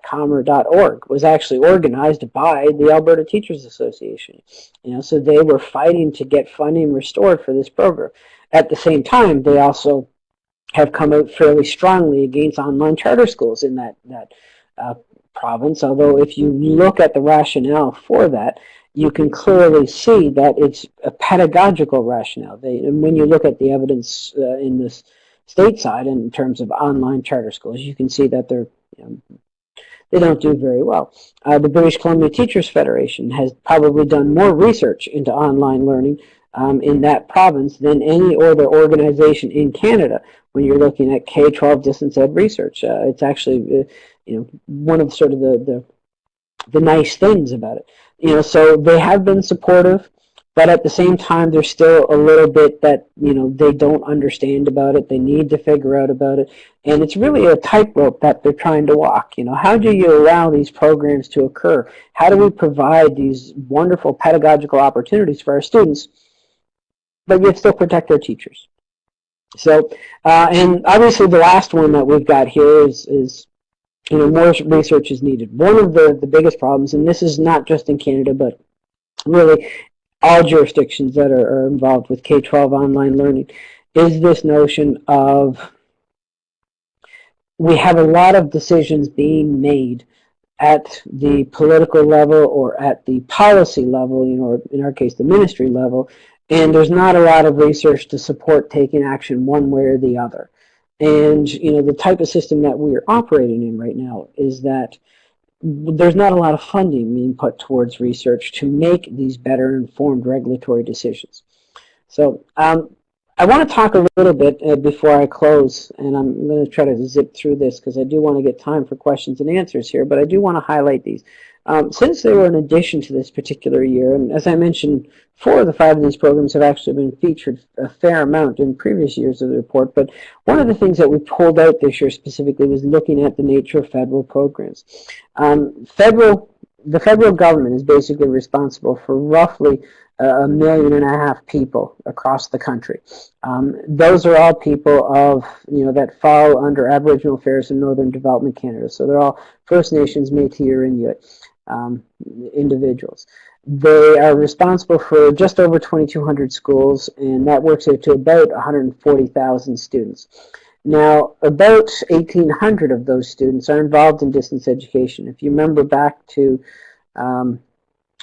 .com or .org was actually organized by the Alberta Teachers Association. You know, so they were fighting to get funding restored for this program. At the same time, they also have come out fairly strongly against online charter schools in that that uh, province. Although, if you look at the rationale for that, you can clearly see that it's a pedagogical rationale. They, and when you look at the evidence uh, in this stateside in terms of online charter schools, you can see that they're you know, they don't do very well. Uh, the British Columbia Teachers Federation has probably done more research into online learning um, in that province than any other organization in Canada when you're looking at K-12 distance ed research. Uh, it's actually, uh, you know, one of sort of the, the, the nice things about it. You know, so they have been supportive. But at the same time, there's still a little bit that, you know, they don't understand about it. They need to figure out about it. And it's really a tightrope that they're trying to walk. You know, how do you allow these programs to occur? How do we provide these wonderful pedagogical opportunities for our students, but yet still protect our teachers? So, uh, and obviously the last one that we've got here is, is you know, more research is needed. One of the, the biggest problems, and this is not just in Canada, but really all jurisdictions that are, are involved with K-12 online learning is this notion of we have a lot of decisions being made at the political level or at the policy level, you know, in our case, the ministry level, and there's not a lot of research to support taking action one way or the other. And, you know, the type of system that we're operating in right now is that there's not a lot of funding being put towards research to make these better informed regulatory decisions. So um, I want to talk a little bit uh, before I close, and I'm going to try to zip through this because I do want to get time for questions and answers here, but I do want to highlight these. Um, since they were an addition to this particular year, and as I mentioned, four of the five of these programs have actually been featured a fair amount in previous years of the report, but one of the things that we pulled out this year specifically was looking at the nature of federal programs. Um, federal the federal government is basically responsible for roughly a million and a half people across the country. Um, those are all people of, you know, that fall under Aboriginal Affairs and Northern Development Canada. So they're all First Nations, Métis, or Inuit um, individuals. They are responsible for just over 2,200 schools, and that works out to about 140,000 students. Now, about 1,800 of those students are involved in distance education. If you remember back to um,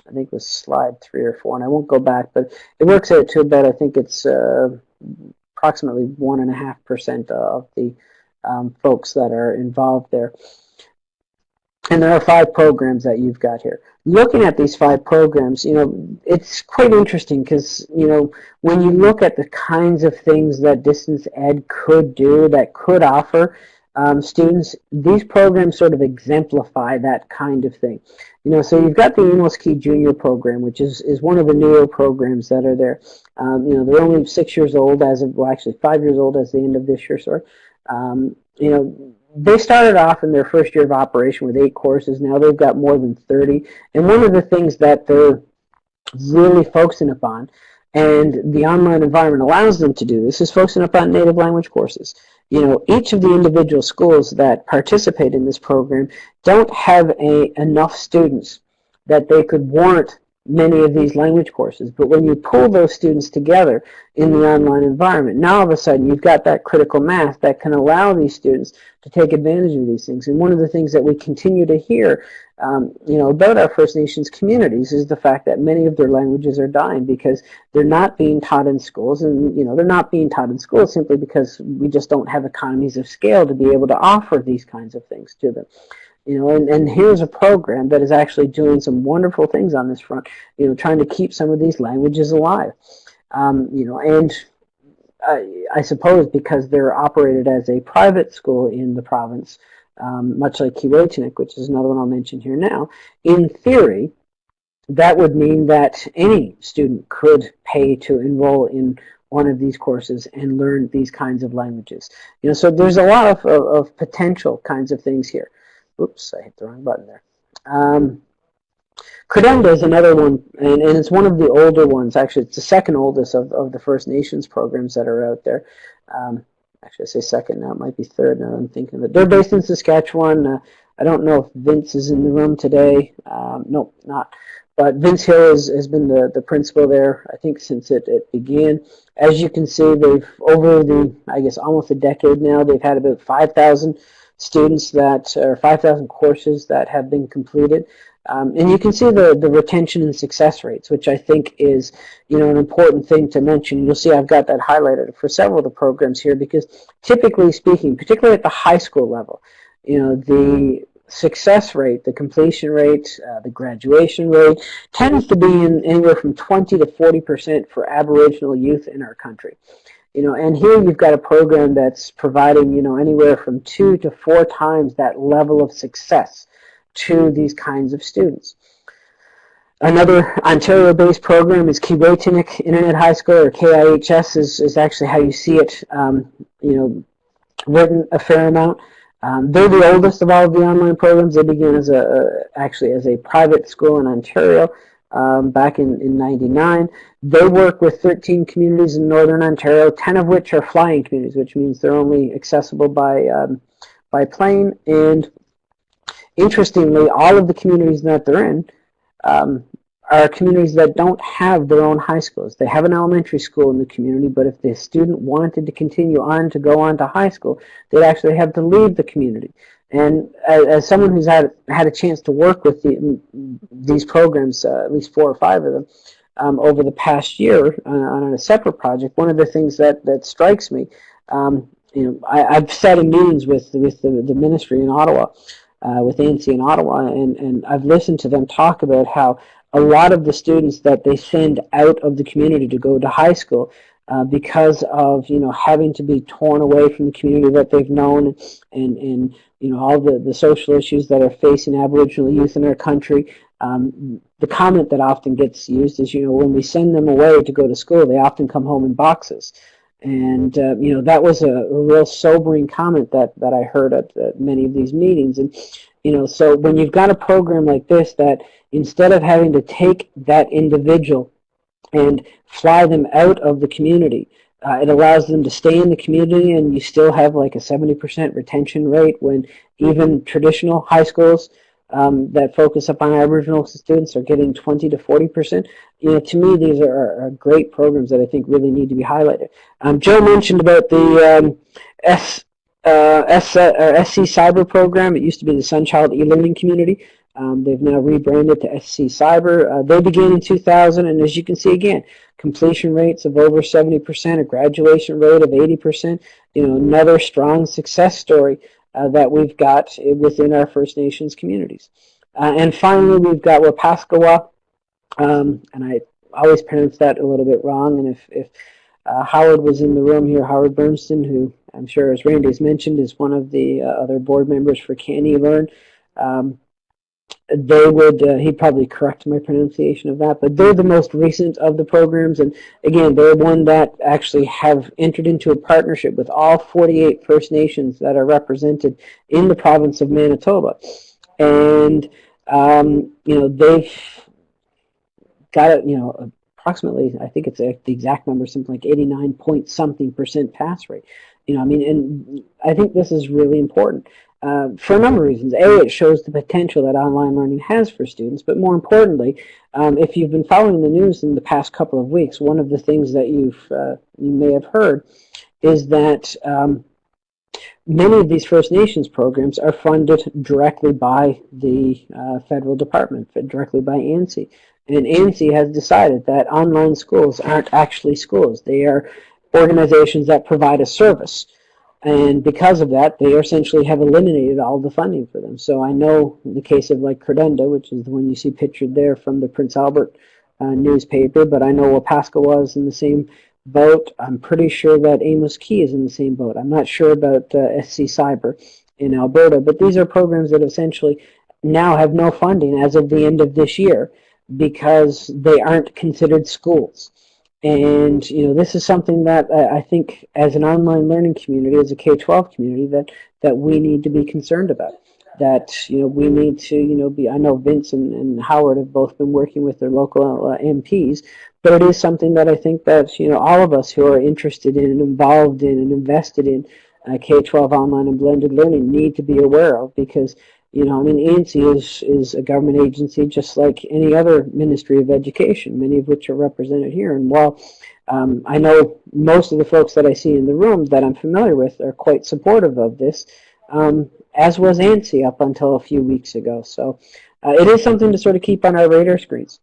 I think it was slide three or four, and I won't go back, but it works out to about, I think it's uh, approximately one and a half percent of the um, folks that are involved there. And there are five programs that you've got here. Looking at these five programs, you know, it's quite interesting because, you know, when you look at the kinds of things that distance ed could do, that could offer, um, students, these programs sort of exemplify that kind of thing. You know, so you've got the Amos Key Junior program, which is, is one of the newer programs that are there. Um, you know, they're only six years old as of, well, actually five years old as the end of this year, sorry. Um, you know, they started off in their first year of operation with eight courses. Now they've got more than 30. And one of the things that they're really focusing upon, and the online environment allows them to do this, is focusing upon native language courses you know, each of the individual schools that participate in this program don't have a, enough students that they could warrant many of these language courses. But when you pull those students together in the online environment, now all of a sudden you've got that critical mass that can allow these students to take advantage of these things. And one of the things that we continue to hear um, you know, about our First Nations communities is the fact that many of their languages are dying because they're not being taught in schools and, you know, they're not being taught in schools simply because we just don't have economies of scale to be able to offer these kinds of things to them. You know, and, and here's a program that is actually doing some wonderful things on this front, you know, trying to keep some of these languages alive. Um, you know, and I, I suppose because they're operated as a private school in the province, um, much like Keewaytinook, which is another one I'll mention here now, in theory, that would mean that any student could pay to enroll in one of these courses and learn these kinds of languages. You know, so there's a lot of, of, of potential kinds of things here. Oops, I hit the wrong button there. Um, Credenda is another one, and, and it's one of the older ones. Actually, it's the second oldest of, of the First Nations programs that are out there. Um, actually, I say second now. It might be third now I'm thinking of it. They're based in Saskatchewan. Uh, I don't know if Vince is in the room today. Um, nope, not. But Vince Hill has, has been the, the principal there, I think, since it, it began. As you can see, they've, over the, I guess, almost a decade now, they've had about 5,000 students that, or 5,000 courses that have been completed. Um, and you can see the, the retention and success rates, which I think is, you know, an important thing to mention. You'll see I've got that highlighted for several of the programs here because typically speaking, particularly at the high school level, you know, the success rate, the completion rate, uh, the graduation rate tends to be in anywhere from 20 to 40 percent for Aboriginal youth in our country. You know, and here you've got a program that's providing, you know, anywhere from two to four times that level of success to these kinds of students. Another Ontario-based program is Keewaytinook Internet High School, or KIHS is, is actually how you see it, um, you know, written a fair amount. Um, they're the oldest of all of the online programs. They began as a, actually as a private school in Ontario um, back in, in 99. They work with 13 communities in Northern Ontario, 10 of which are flying communities, which means they're only accessible by, um, by plane. And Interestingly, all of the communities that they're in um, are communities that don't have their own high schools. They have an elementary school in the community, but if the student wanted to continue on to go on to high school, they'd actually have to leave the community. And as, someone who's had had a chance to work with the, these programs, uh, at least four or five of them, um, over the past year uh, on a separate project, one of the things that, that strikes me, um, you know, I, have sat in meetings with with the, the ministry in Ottawa, uh, with ANC in Ottawa, and, and I've listened to them talk about how a lot of the students that they send out of the community to go to high school uh, because of you know having to be torn away from the community that they've known and and you know all the the social issues that are facing Aboriginal youth in our country. Um, the comment that often gets used is you know when we send them away to go to school, they often come home in boxes. And, uh, you know, that was a, a, real sobering comment that, that I heard at, at, many of these meetings. And, You know, so when you've got a program like this that instead of having to take that individual and fly them out of the community, uh, it allows them to stay in the community and you still have like a 70% retention rate when even traditional high schools um, that focus upon Aboriginal students are getting 20 to 40%. You know, to me, these are, are, great programs that I think really need to be highlighted. Um, Joe mentioned about the um, S, uh, S, uh, SC Cyber program. It used to be the Sunchild e-learning community. Um, they've now rebranded to SC Cyber. Uh, they began in 2000, and as you can see again, completion rates of over 70%, a graduation rate of 80%. You know, another strong success story uh, that we've got within our First Nations communities. Uh, and finally, we've got Wapascowah, um, and I always pronounce that a little bit wrong. And if, if uh, Howard was in the room here, Howard Bernston, who I'm sure, as Randy has mentioned, is one of the uh, other board members for CANeLearn. Um, they would, uh, he'd probably correct my pronunciation of that, but they're the most recent of the programs. And again, they're one that actually have entered into a partnership with all 48 First Nations that are represented in the province of Manitoba. And, um, you know, they've got you know, approximately, I think it's a, the exact number, something like 89 point something percent pass rate. You know, I mean, and I think this is really important uh, for a number of reasons. A, it shows the potential that online learning has for students, but more importantly, um, if you've been following the news in the past couple of weeks, one of the things that you've uh, you may have heard is that um, many of these First Nations programs are funded directly by the uh, federal department, directly by ANSI. And ANSI has decided that online schools aren't actually schools. They are organizations that provide a service. And because of that, they essentially have eliminated all the funding for them. So I know in the case of like Credenda, which is the one you see pictured there from the Prince Albert uh, newspaper, but I know Wapascowah was in the same boat. I'm pretty sure that Amos Key is in the same boat. I'm not sure about uh, SC Cyber in Alberta, but these are programs that essentially now have no funding as of the end of this year because they aren't considered schools. And you know, this is something that I think, as an online learning community, as a K-12 community, that that we need to be concerned about. That you know, we need to you know be. I know Vince and, and Howard have both been working with their local uh, MPs, but it is something that I think that you know all of us who are interested in and involved in and invested in uh, K-12 online and blended learning need to be aware of because you know, I mean, ANSI is, is a government agency just like any other Ministry of Education, many of which are represented here. And while um, I know most of the folks that I see in the room that I'm familiar with are quite supportive of this, um, as was ANSI up until a few weeks ago. So uh, it is something to sort of keep on our radar screens.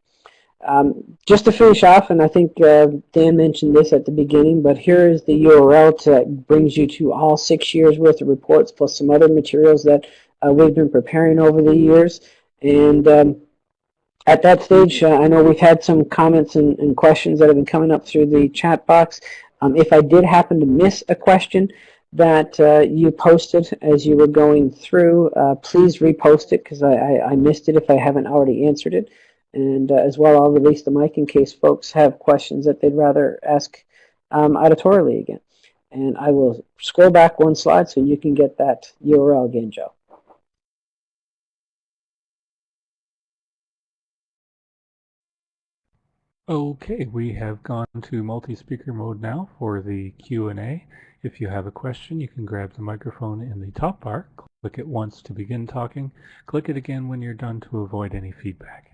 Um, just to finish off, and I think uh, Dan mentioned this at the beginning, but here is the URL that brings you to all six years worth of reports plus some other materials that uh, we've been preparing over the years. And um, at that stage, uh, I know we've had some comments and, and, questions that have been coming up through the chat box. Um, if I did happen to miss a question that uh, you posted as you were going through, uh, please repost it because I, I, I, missed it if I haven't already answered it. And uh, as well, I'll release the mic in case folks have questions that they'd rather ask um, auditorially again. And I will scroll back one slide so you can get that URL again, Joe. Okay, we have gone to multi-speaker mode now for the Q&A. If you have a question, you can grab the microphone in the top bar, click it once to begin talking, click it again when you're done to avoid any feedback.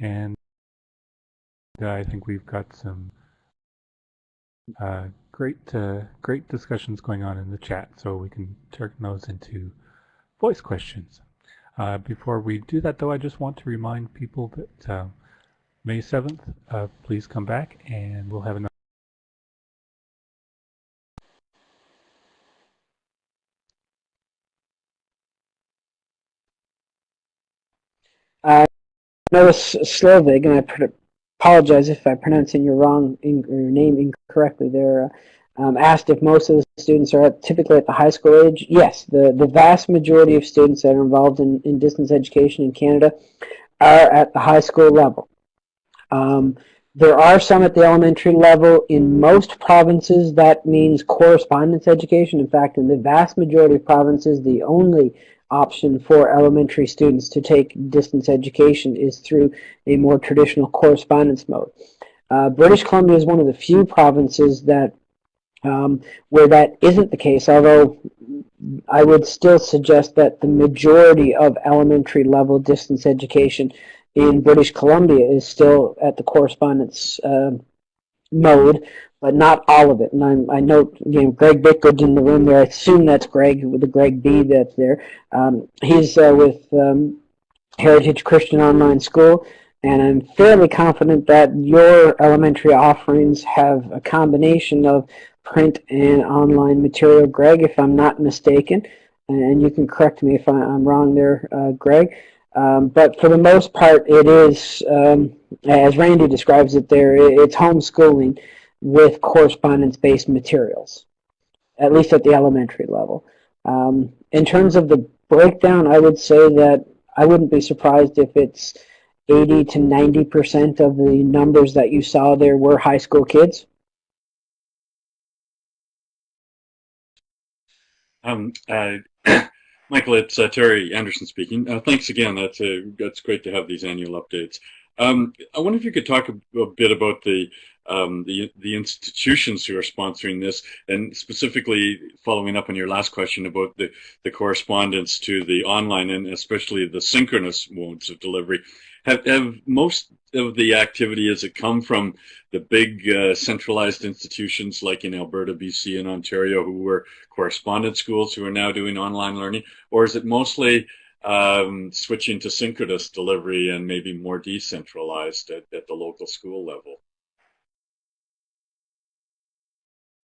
And I think we've got some uh, great, uh, great discussions going on in the chat, so we can turn those into voice questions. Uh, before we do that, though, I just want to remind people that uh, May 7th, uh, please come back and we'll have another. I notice Slovig, and I apologize if I'm pronouncing your wrong in, your name incorrectly there. Um, asked if most of the students are at, typically at the high school age. Yes, the, the vast majority of students that are involved in, in distance education in Canada are at the high school level. Um, there are some at the elementary level. In most provinces, that means correspondence education. In fact, in the vast majority of provinces, the only option for elementary students to take distance education is through a more traditional correspondence mode. Uh, British Columbia is one of the few provinces that um, where that isn't the case, although I would still suggest that the majority of elementary level distance education in British Columbia is still at the correspondence uh, mode, but not all of it. And I'm, i note, you know, Greg Bitgood's in the room there. I assume that's Greg with the Greg B that's there. Um, he's uh, with um, Heritage Christian Online School, and I'm fairly confident that your elementary offerings have a combination of print and online material. Greg, if I'm not mistaken, and you can correct me if I'm wrong there, uh, Greg. Um, but for the most part, it is, um, as Randy describes it there, it's homeschooling with correspondence-based materials, at least at the elementary level. Um, in terms of the breakdown, I would say that I wouldn't be surprised if it's 80 to 90% of the numbers that you saw there were high school kids. Um, uh, Michael, it's uh, Terry Anderson speaking. Uh, thanks again. That's uh, that's great to have these annual updates. Um, I wonder if you could talk a, a bit about the um, the the institutions who are sponsoring this, and specifically following up on your last question about the the correspondence to the online and especially the synchronous modes of delivery. Have, have most of the activity has it come from the big uh, centralized institutions like in Alberta, BC, and Ontario who were correspondence schools who are now doing online learning, or is it mostly um, switching to synchronous delivery and maybe more decentralized at, at the local school level?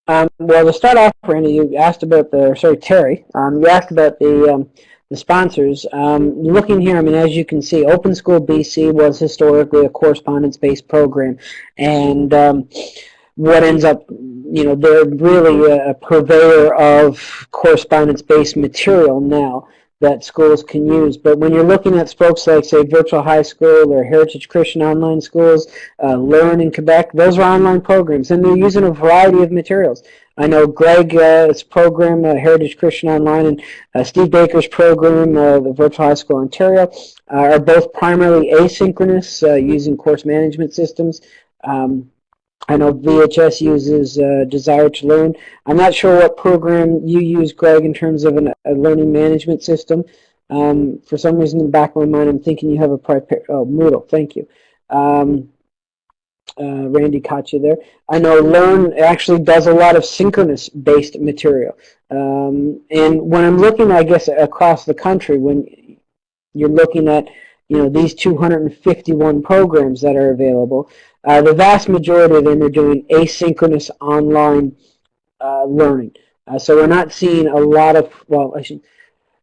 Um, well, to start off, Randy, you asked about the, sorry, Terry, um, you asked about the, um, the sponsors. Um, looking here, I mean, as you can see, Open School BC was historically a correspondence-based program, and um, what ends up, you know, they're really a, a purveyor of correspondence-based material now that schools can use. But when you're looking at folks like, say, Virtual High School or Heritage Christian Online Schools, uh, Learn in Quebec, those are online programs, and they're using a variety of materials. I know Greg's uh, program, uh, Heritage Christian Online, and uh, Steve Baker's program, uh, the Virtual High School Ontario, uh, are both primarily asynchronous using course management systems. Um, I know VHS uses uh, Desire2Learn. I'm not sure what program you use, Greg, in terms of an, a learning management system. Um, for some reason in the back of my mind, I'm thinking you have a private, oh, Moodle, thank you. Um, uh, Randy caught you there. I know Learn actually does a lot of synchronous based material. Um, and when I'm looking, I guess, across the country, when you're looking at you know these 251 programs that are available, uh, the vast majority of them are doing asynchronous online uh, learning. Uh, so we're not seeing a lot of, well, should,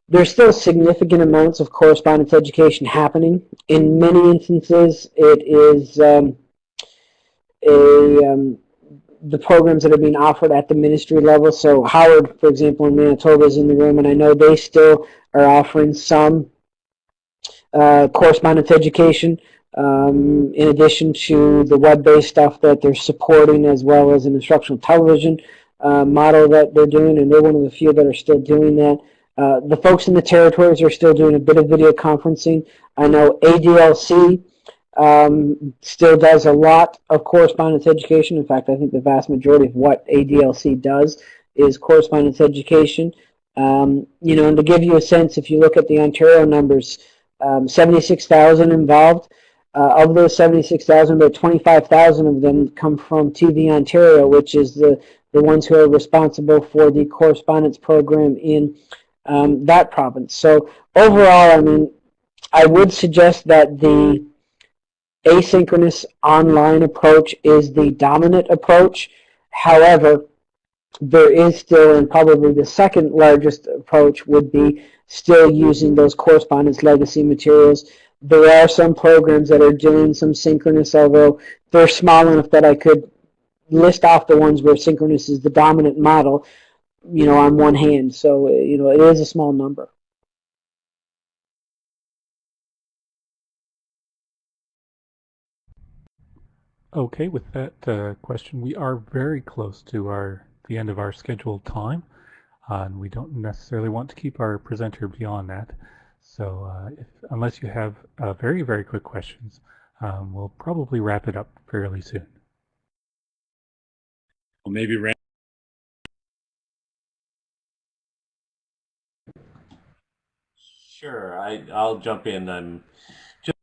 there's still significant amounts of correspondence education happening. In many instances, it is um, a, um, the programs that are being offered at the ministry level. So Howard, for example, in Manitoba is in the room, and I know they still are offering some uh, correspondence education um, in addition to the web-based stuff that they're supporting as well as an instructional television uh, model that they're doing, and they're one of the few that are still doing that. Uh, the folks in the territories are still doing a bit of video conferencing. I know ADLC um, still does a lot of correspondence education. In fact, I think the vast majority of what ADLC does is correspondence education. Um, you know, and to give you a sense, if you look at the Ontario numbers, um, 76,000 involved. Uh, of those 76,000, about 25,000 of them come from TV Ontario, which is the, the ones who are responsible for the correspondence program in um, that province. So overall, I mean, I would suggest that the asynchronous online approach is the dominant approach. However, there is still, and probably the second largest approach would be still using those correspondence legacy materials there are some programs that are doing some synchronous, although they're small enough that I could list off the ones where synchronous is the dominant model, you know, on one hand. So, you know, it is a small number. Okay, with that uh, question, we are very close to our the end of our scheduled time. uh, and we don't necessarily want to keep our presenter beyond that. So uh, if, unless you have uh, very, very quick questions, um, we'll probably wrap it up fairly soon. Well, maybe Rand Sure, I, I'll jump in. I'm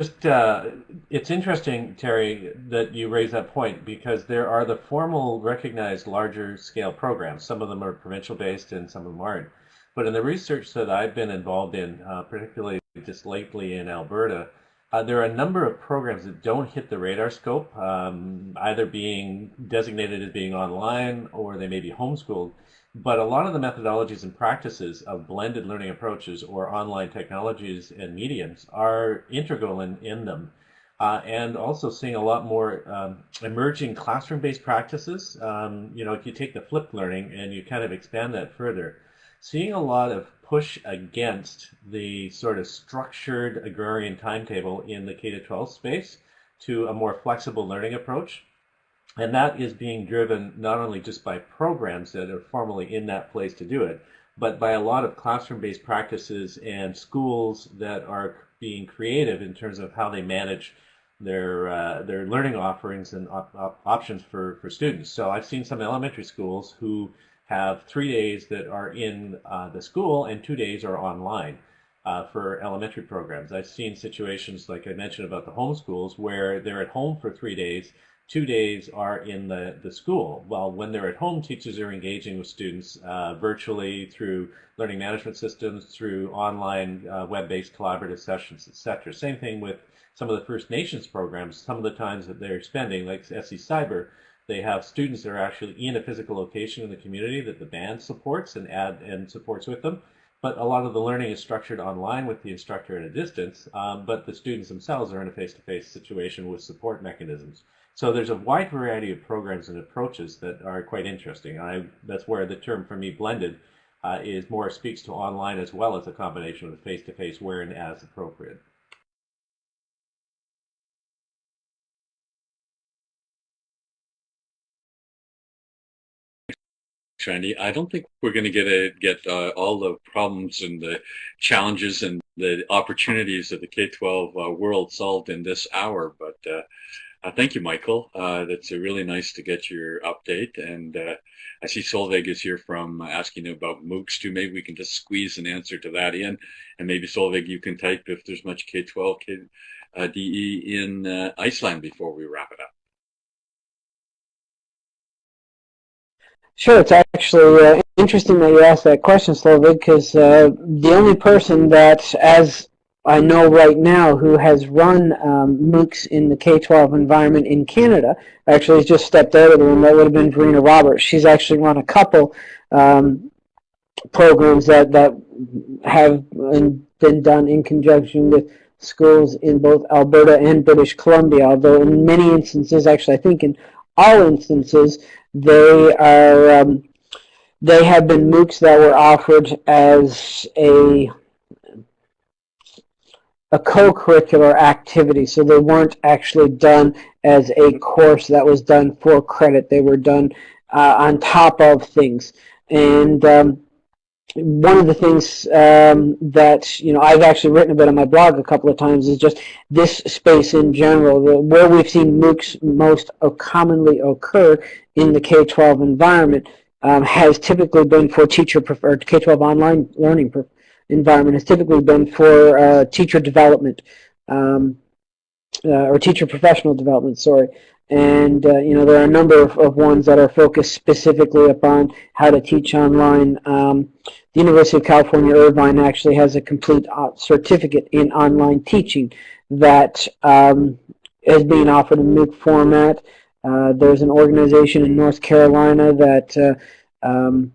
just, uh, it's interesting, Terry, that you raise that point because there are the formal recognized larger scale programs. Some of them are provincial based and some of them aren't. But in the research that I've been involved in, uh, particularly just lately in Alberta, uh, there are a number of programs that don't hit the radar scope, um, either being designated as being online or they may be homeschooled. But a lot of the methodologies and practices of blended learning approaches or online technologies and mediums are integral in, in them. Uh, and also seeing a lot more um, emerging classroom-based practices. Um, you know, if you take the flipped learning and you kind of expand that further, seeing a lot of push against the sort of structured agrarian timetable in the K-12 space to a more flexible learning approach. And that is being driven not only just by programs that are formally in that place to do it, but by a lot of classroom-based practices and schools that are being creative in terms of how they manage their uh, their learning offerings and op op options for, for students. So I've seen some elementary schools who have three days that are in uh, the school and two days are online uh, for elementary programs. I've seen situations like I mentioned about the homeschools where they're at home for three days two days are in the, the school. Well, when they're at home, teachers are engaging with students uh, virtually through learning management systems, through online uh, web-based collaborative sessions, etc. Same thing with some of the First Nations programs. Some of the times that they're spending, like SC Cyber, they have students that are actually in a physical location in the community that the band supports and add and supports with them. But a lot of the learning is structured online with the instructor at a distance, um, but the students themselves are in a face-to-face -face situation with support mechanisms. So there's a wide variety of programs and approaches that are quite interesting. I, that's where the term for me blended uh, is more speaks to online as well as a combination of face-to-face -face where and as appropriate. Shiny. I don't think we're going to get a, get uh, all the problems and the challenges and the opportunities of the K-12 uh, world solved in this hour, but uh, uh, thank you, Michael. Uh, that's really nice to get your update. And uh, I see Solveig is here from asking about MOOCs too. Maybe we can just squeeze an answer to that in. And maybe Solveig, you can type if there's much K-12 K, DE in Iceland before we wrap it up. Sure, it's actually interesting that you asked that question, Solveig, because the only person that, as I know right now who has run um, MOOCs in the K-12 environment in Canada. Actually, has just stepped out of the room. That would have been Verena Roberts. She's actually run a couple um, programs that, that have been done in conjunction with schools in both Alberta and British Columbia, although in many instances, actually I think in all instances, they are um, they have been MOOCs that were offered as a a co-curricular activity. So they weren't actually done as a course that was done for credit. They were done uh, on top of things. And um, one of the things um, that you know I've actually written about on my blog a couple of times is just this space in general, where we've seen MOOCs most commonly occur in the K-12 environment um, has typically been for teacher preferred K-12 online learning environment has typically been for uh, teacher development um, uh, or teacher professional development, sorry. And, uh, you know, there are a number of, of, ones that are focused specifically upon how to teach online. Um, the University of California, Irvine actually has a complete uh, certificate in online teaching that um, is being offered in MOOC format. Uh, there's an organization in North Carolina that uh, um,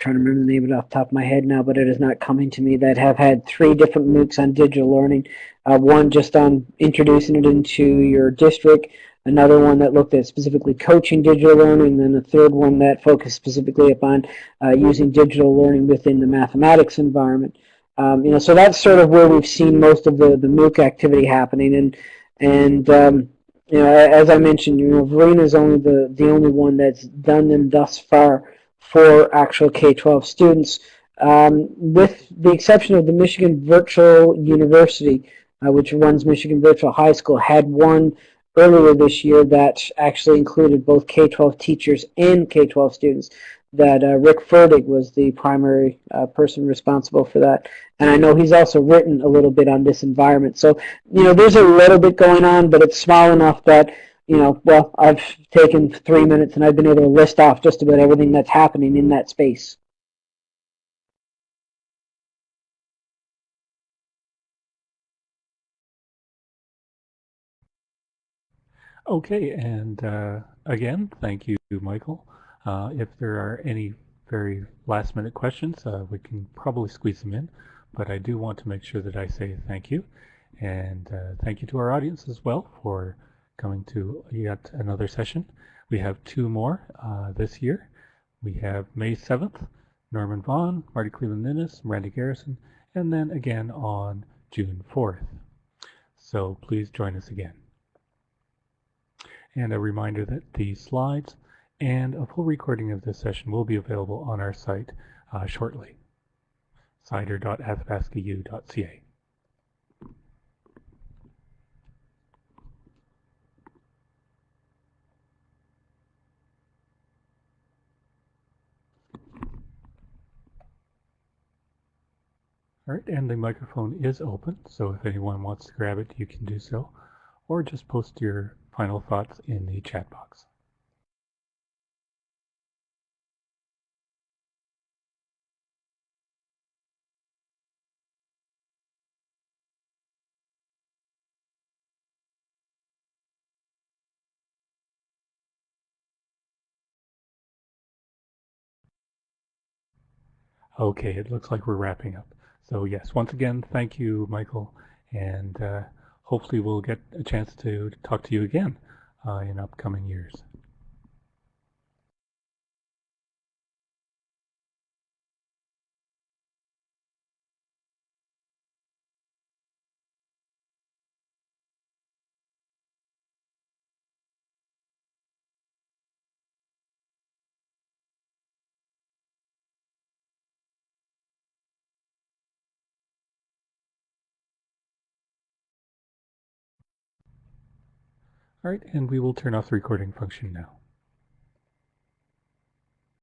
trying to remember the name of it off the top of my head now, but it is not coming to me, that have had three different MOOCs on digital learning. Uh, one just on introducing it into your district, another one that looked at specifically coaching digital learning, and then a third one that focused specifically upon uh, using digital learning within the mathematics environment. Um, you know, so that's sort of where we've seen most of the, the MOOC activity happening. And, and um, you know, as I mentioned, you know, Verena is only the, the only one that's done them thus far for actual K-12 students, um, with the exception of the Michigan Virtual University, uh, which runs Michigan Virtual High School, had one earlier this year that actually included both K-12 teachers and K-12 students that uh, Rick Ferdig was the primary uh, person responsible for that. And I know he's also written a little bit on this environment. So, you know, there's a little bit going on, but it's small enough that, you know, well, I've taken three minutes and I've been able to list off just about everything that's happening in that space. Okay, and uh, again, thank you, Michael. Uh, if there are any very last minute questions, uh, we can probably squeeze them in, but I do want to make sure that I say thank you. And uh, thank you to our audience as well for coming to yet another session. We have two more uh, this year. We have May 7th, Norman Vaughan, Marti Cleveland-Innes, Randy Garrison, and then again on June 4th. So please join us again. And a reminder that the slides and a full recording of this session will be available on our site uh, shortly, cider.athabascau.ca. All right, and the microphone is open, so if anyone wants to grab it, you can do so, or just post your final thoughts in the chat box. Okay, it looks like we're wrapping up. So yes, once again, thank you, Michael, and uh, hopefully we'll get a chance to talk to you again uh, in upcoming years. All right, and we will turn off the recording function now.